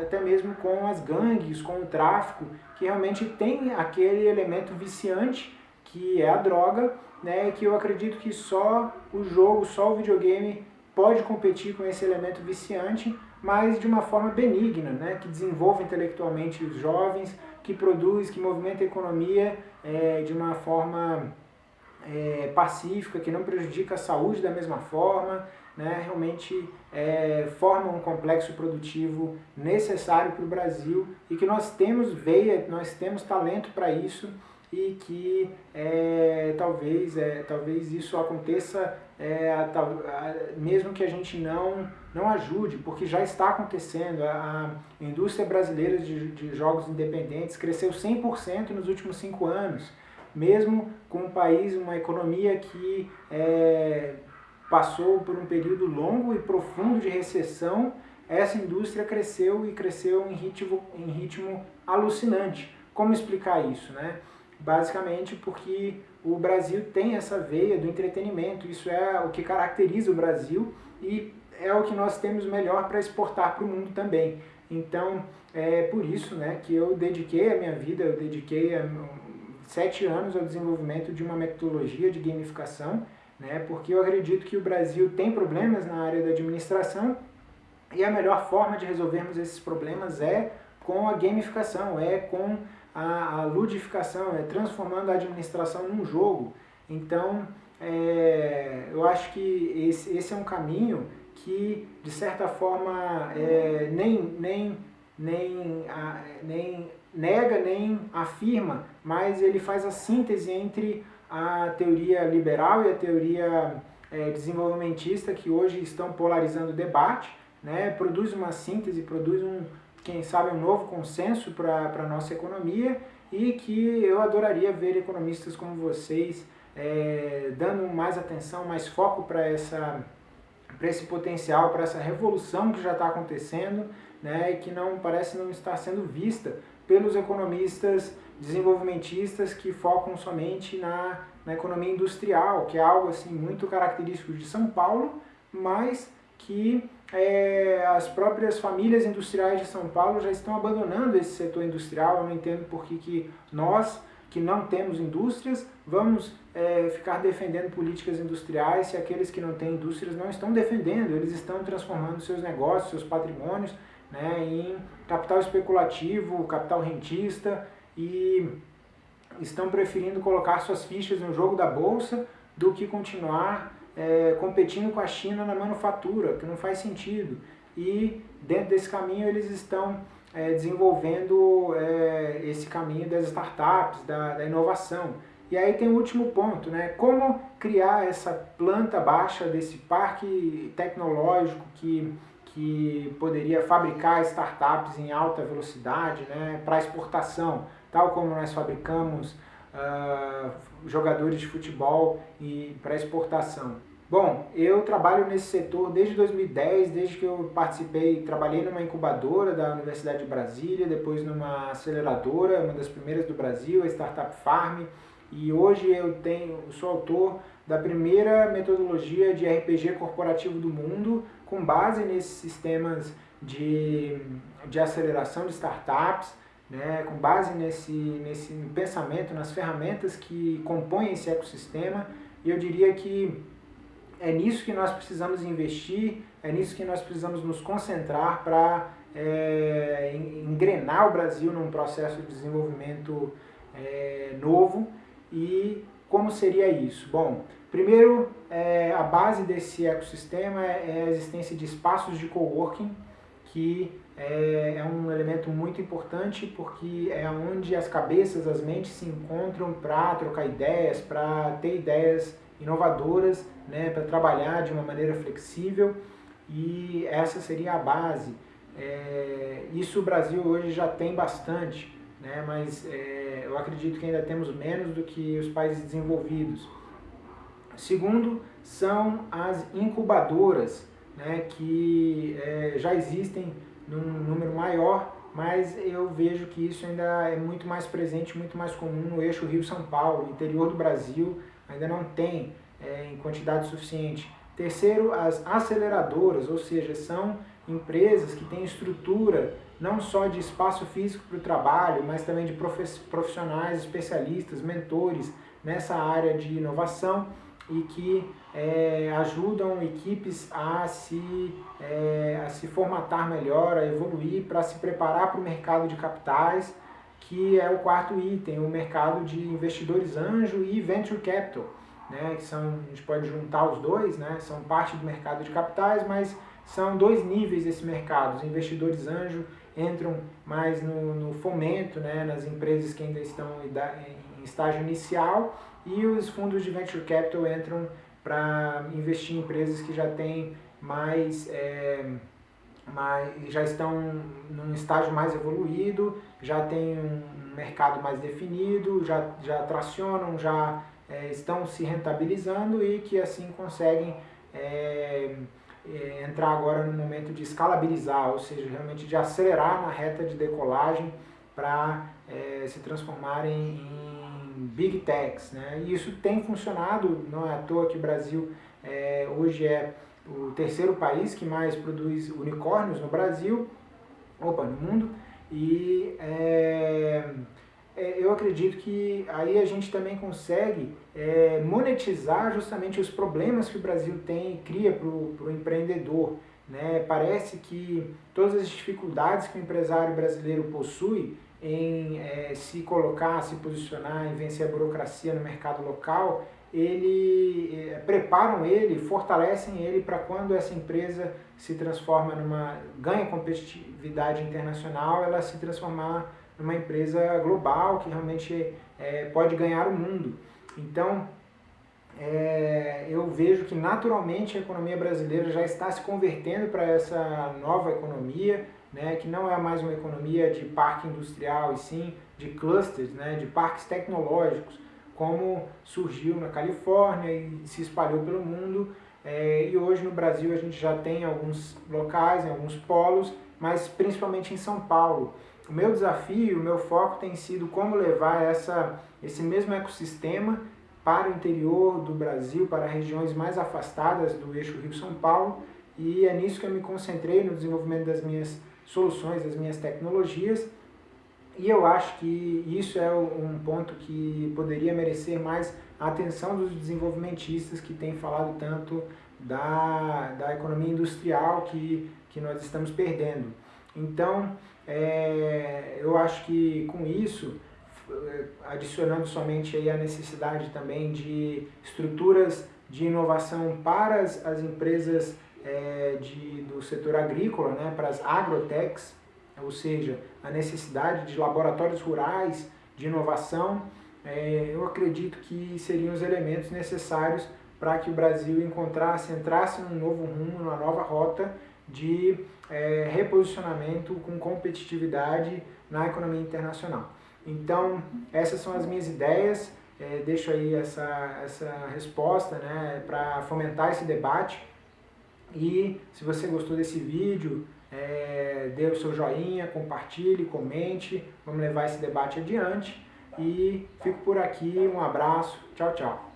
até mesmo com as gangues, com o tráfico, que realmente tem aquele elemento viciante que é a droga, né, que eu acredito que só o jogo, só o videogame pode competir com esse elemento viciante, mas de uma forma benigna, né, que desenvolva intelectualmente os jovens, que produz, que movimenta a economia é, de uma forma é, pacífica, que não prejudica a saúde da mesma forma, né, realmente é, forma um complexo produtivo necessário para o Brasil e que nós temos veia, nós temos talento para isso e que é, talvez, é, talvez isso aconteça é, a, a, mesmo que a gente não, não ajude, porque já está acontecendo. A, a indústria brasileira de, de jogos independentes cresceu 100% nos últimos cinco anos, mesmo com um país, uma economia que é, passou por um período longo e profundo de recessão, essa indústria cresceu e cresceu em ritmo, em ritmo alucinante. Como explicar isso? Né? Basicamente porque o Brasil tem essa veia do entretenimento, isso é o que caracteriza o Brasil e é o que nós temos melhor para exportar para o mundo também. Então, é por isso né, que eu dediquei a minha vida, eu dediquei a, sete anos ao desenvolvimento de uma metodologia de gamificação, né, porque eu acredito que o Brasil tem problemas na área da administração e a melhor forma de resolvermos esses problemas é com a gamificação, é com a, a ludificação, é transformando a administração num jogo. Então, é, eu acho que esse, esse é um caminho que, de certa forma, é, nem, nem, nem, a, nem nega nem afirma, mas ele faz a síntese entre a teoria liberal e a teoria é, desenvolvimentista que hoje estão polarizando o debate, né? produz uma síntese, produz um, quem sabe, um novo consenso para a nossa economia e que eu adoraria ver economistas como vocês é, dando mais atenção, mais foco para essa para esse potencial, para essa revolução que já está acontecendo né, que não parece não estar sendo vista pelos economistas desenvolvimentistas que focam somente na, na economia industrial, que é algo assim muito característico de São Paulo, mas que é, as próprias famílias industriais de São Paulo já estão abandonando esse setor industrial. Eu não entendo por que, que nós, que não temos indústrias, vamos é, ficar defendendo políticas industriais se aqueles que não têm indústrias não estão defendendo, eles estão transformando seus negócios, seus patrimônios né, em capital especulativo, capital rentista e estão preferindo colocar suas fichas no jogo da bolsa do que continuar é, competindo com a China na manufatura, que não faz sentido. E dentro desse caminho eles estão é, desenvolvendo é, esse caminho das startups, da, da, inovação. E aí tem o último ponto, né? como criar essa planta baixa desse parque tecnológico que, que poderia fabricar startups em alta velocidade né? para exportação, tal como nós fabricamos uh, jogadores de futebol e para exportação. Bom, eu trabalho nesse setor desde 2010, desde que eu participei, trabalhei numa incubadora da Universidade de Brasília, depois numa aceleradora, uma das primeiras do Brasil, a Startup Farm, e hoje eu tenho, sou autor da primeira metodologia de RPG corporativo do mundo, com base nesses sistemas de, de aceleração de startups, né, com base nesse, nesse pensamento, nas ferramentas que compõem esse ecossistema, e eu diria que é nisso que nós precisamos investir, é nisso que nós precisamos nos concentrar para é, engrenar o Brasil num processo de desenvolvimento é, novo. E como seria isso? Bom, primeiro, é, a base desse ecossistema é a existência de espaços de coworking, que é, é, um elemento muito importante porque é onde as cabeças, as mentes se encontram para trocar ideias, para ter ideias inovadoras, né, para trabalhar de uma maneira flexível e essa seria a base. É, isso o Brasil hoje já tem bastante, né, mas é, eu acredito que ainda temos menos do que os países desenvolvidos. Segundo, são as incubadoras, né, que é, já existem num número maior, mas eu vejo que isso ainda é muito mais presente, muito mais comum no eixo Rio-São Paulo, interior do Brasil, ainda não tem é, em quantidade suficiente. Terceiro, as aceleradoras, ou seja, são empresas que têm estrutura não só de espaço físico para o trabalho, mas também de profissionais, especialistas, mentores nessa área de inovação e que é, ajudam equipes a se, é, a se formatar melhor, a evoluir para se preparar para o mercado de capitais, que é o quarto item, o mercado de investidores anjo e venture capital, né, que são, a gente pode juntar os dois, né, são parte do mercado de capitais, mas são dois níveis desse mercado. Os investidores anjo entram mais no, no fomento, né, nas empresas que ainda estão em estágio inicial e os fundos de venture capital entram para investir em empresas que já têm mais, é, mais, já estão num estágio mais evoluído, já tem um mercado mais definido, já, já tracionam, já é, estão se rentabilizando e que assim conseguem é, é, entrar agora no momento de escalabilizar, ou seja, realmente de acelerar na reta de decolagem para é, se transformarem em big techs. Né? E isso tem funcionado, não é à toa que o Brasil é, hoje é o terceiro país que mais produz unicórnios no Brasil, opa, no mundo, e é, é, eu acredito que aí a gente também consegue é, monetizar justamente os problemas que o Brasil tem e cria para o empreendedor. Né? Parece que todas as dificuldades que o empresário brasileiro possui em é, se colocar, se posicionar, em vencer a burocracia no mercado local, ele é, preparam ele, fortalecem ele para quando essa empresa se transforma numa ganha competitividade internacional, ela se transformar numa empresa global que realmente é, pode ganhar o mundo. Então, é, eu vejo que naturalmente a economia brasileira já está se convertendo para essa nova economia, né, que não é mais uma economia de parque industrial, e sim de clusters, né, de parques tecnológicos, como surgiu na Califórnia e se espalhou pelo mundo. É, e hoje no Brasil a gente já tem alguns locais, alguns polos, mas principalmente em São Paulo. O meu desafio, o meu foco tem sido como levar essa, esse mesmo ecossistema para o interior do Brasil, para regiões mais afastadas do eixo Rio-São Paulo, e é nisso que eu me concentrei no desenvolvimento das minhas soluções, das minhas tecnologias, e eu acho que isso é um ponto que poderia merecer mais a atenção dos desenvolvimentistas que têm falado tanto da, da economia industrial que, que nós estamos perdendo. Então, é, eu acho que com isso, adicionando somente aí a necessidade também de estruturas de inovação para as, as empresas é, de, do setor agrícola, né, para as agrotechs, ou seja, a necessidade de laboratórios rurais de inovação, é, eu acredito que seriam os elementos necessários para que o Brasil encontrasse, entrasse num novo rumo, numa nova rota de é, reposicionamento com competitividade na economia internacional. Então, essas são as minhas ideias, é, deixo aí essa, essa resposta né, para fomentar esse debate. E se você gostou desse vídeo, é, dê o seu joinha, compartilhe, comente, vamos levar esse debate adiante. E fico por aqui, um abraço, tchau, tchau.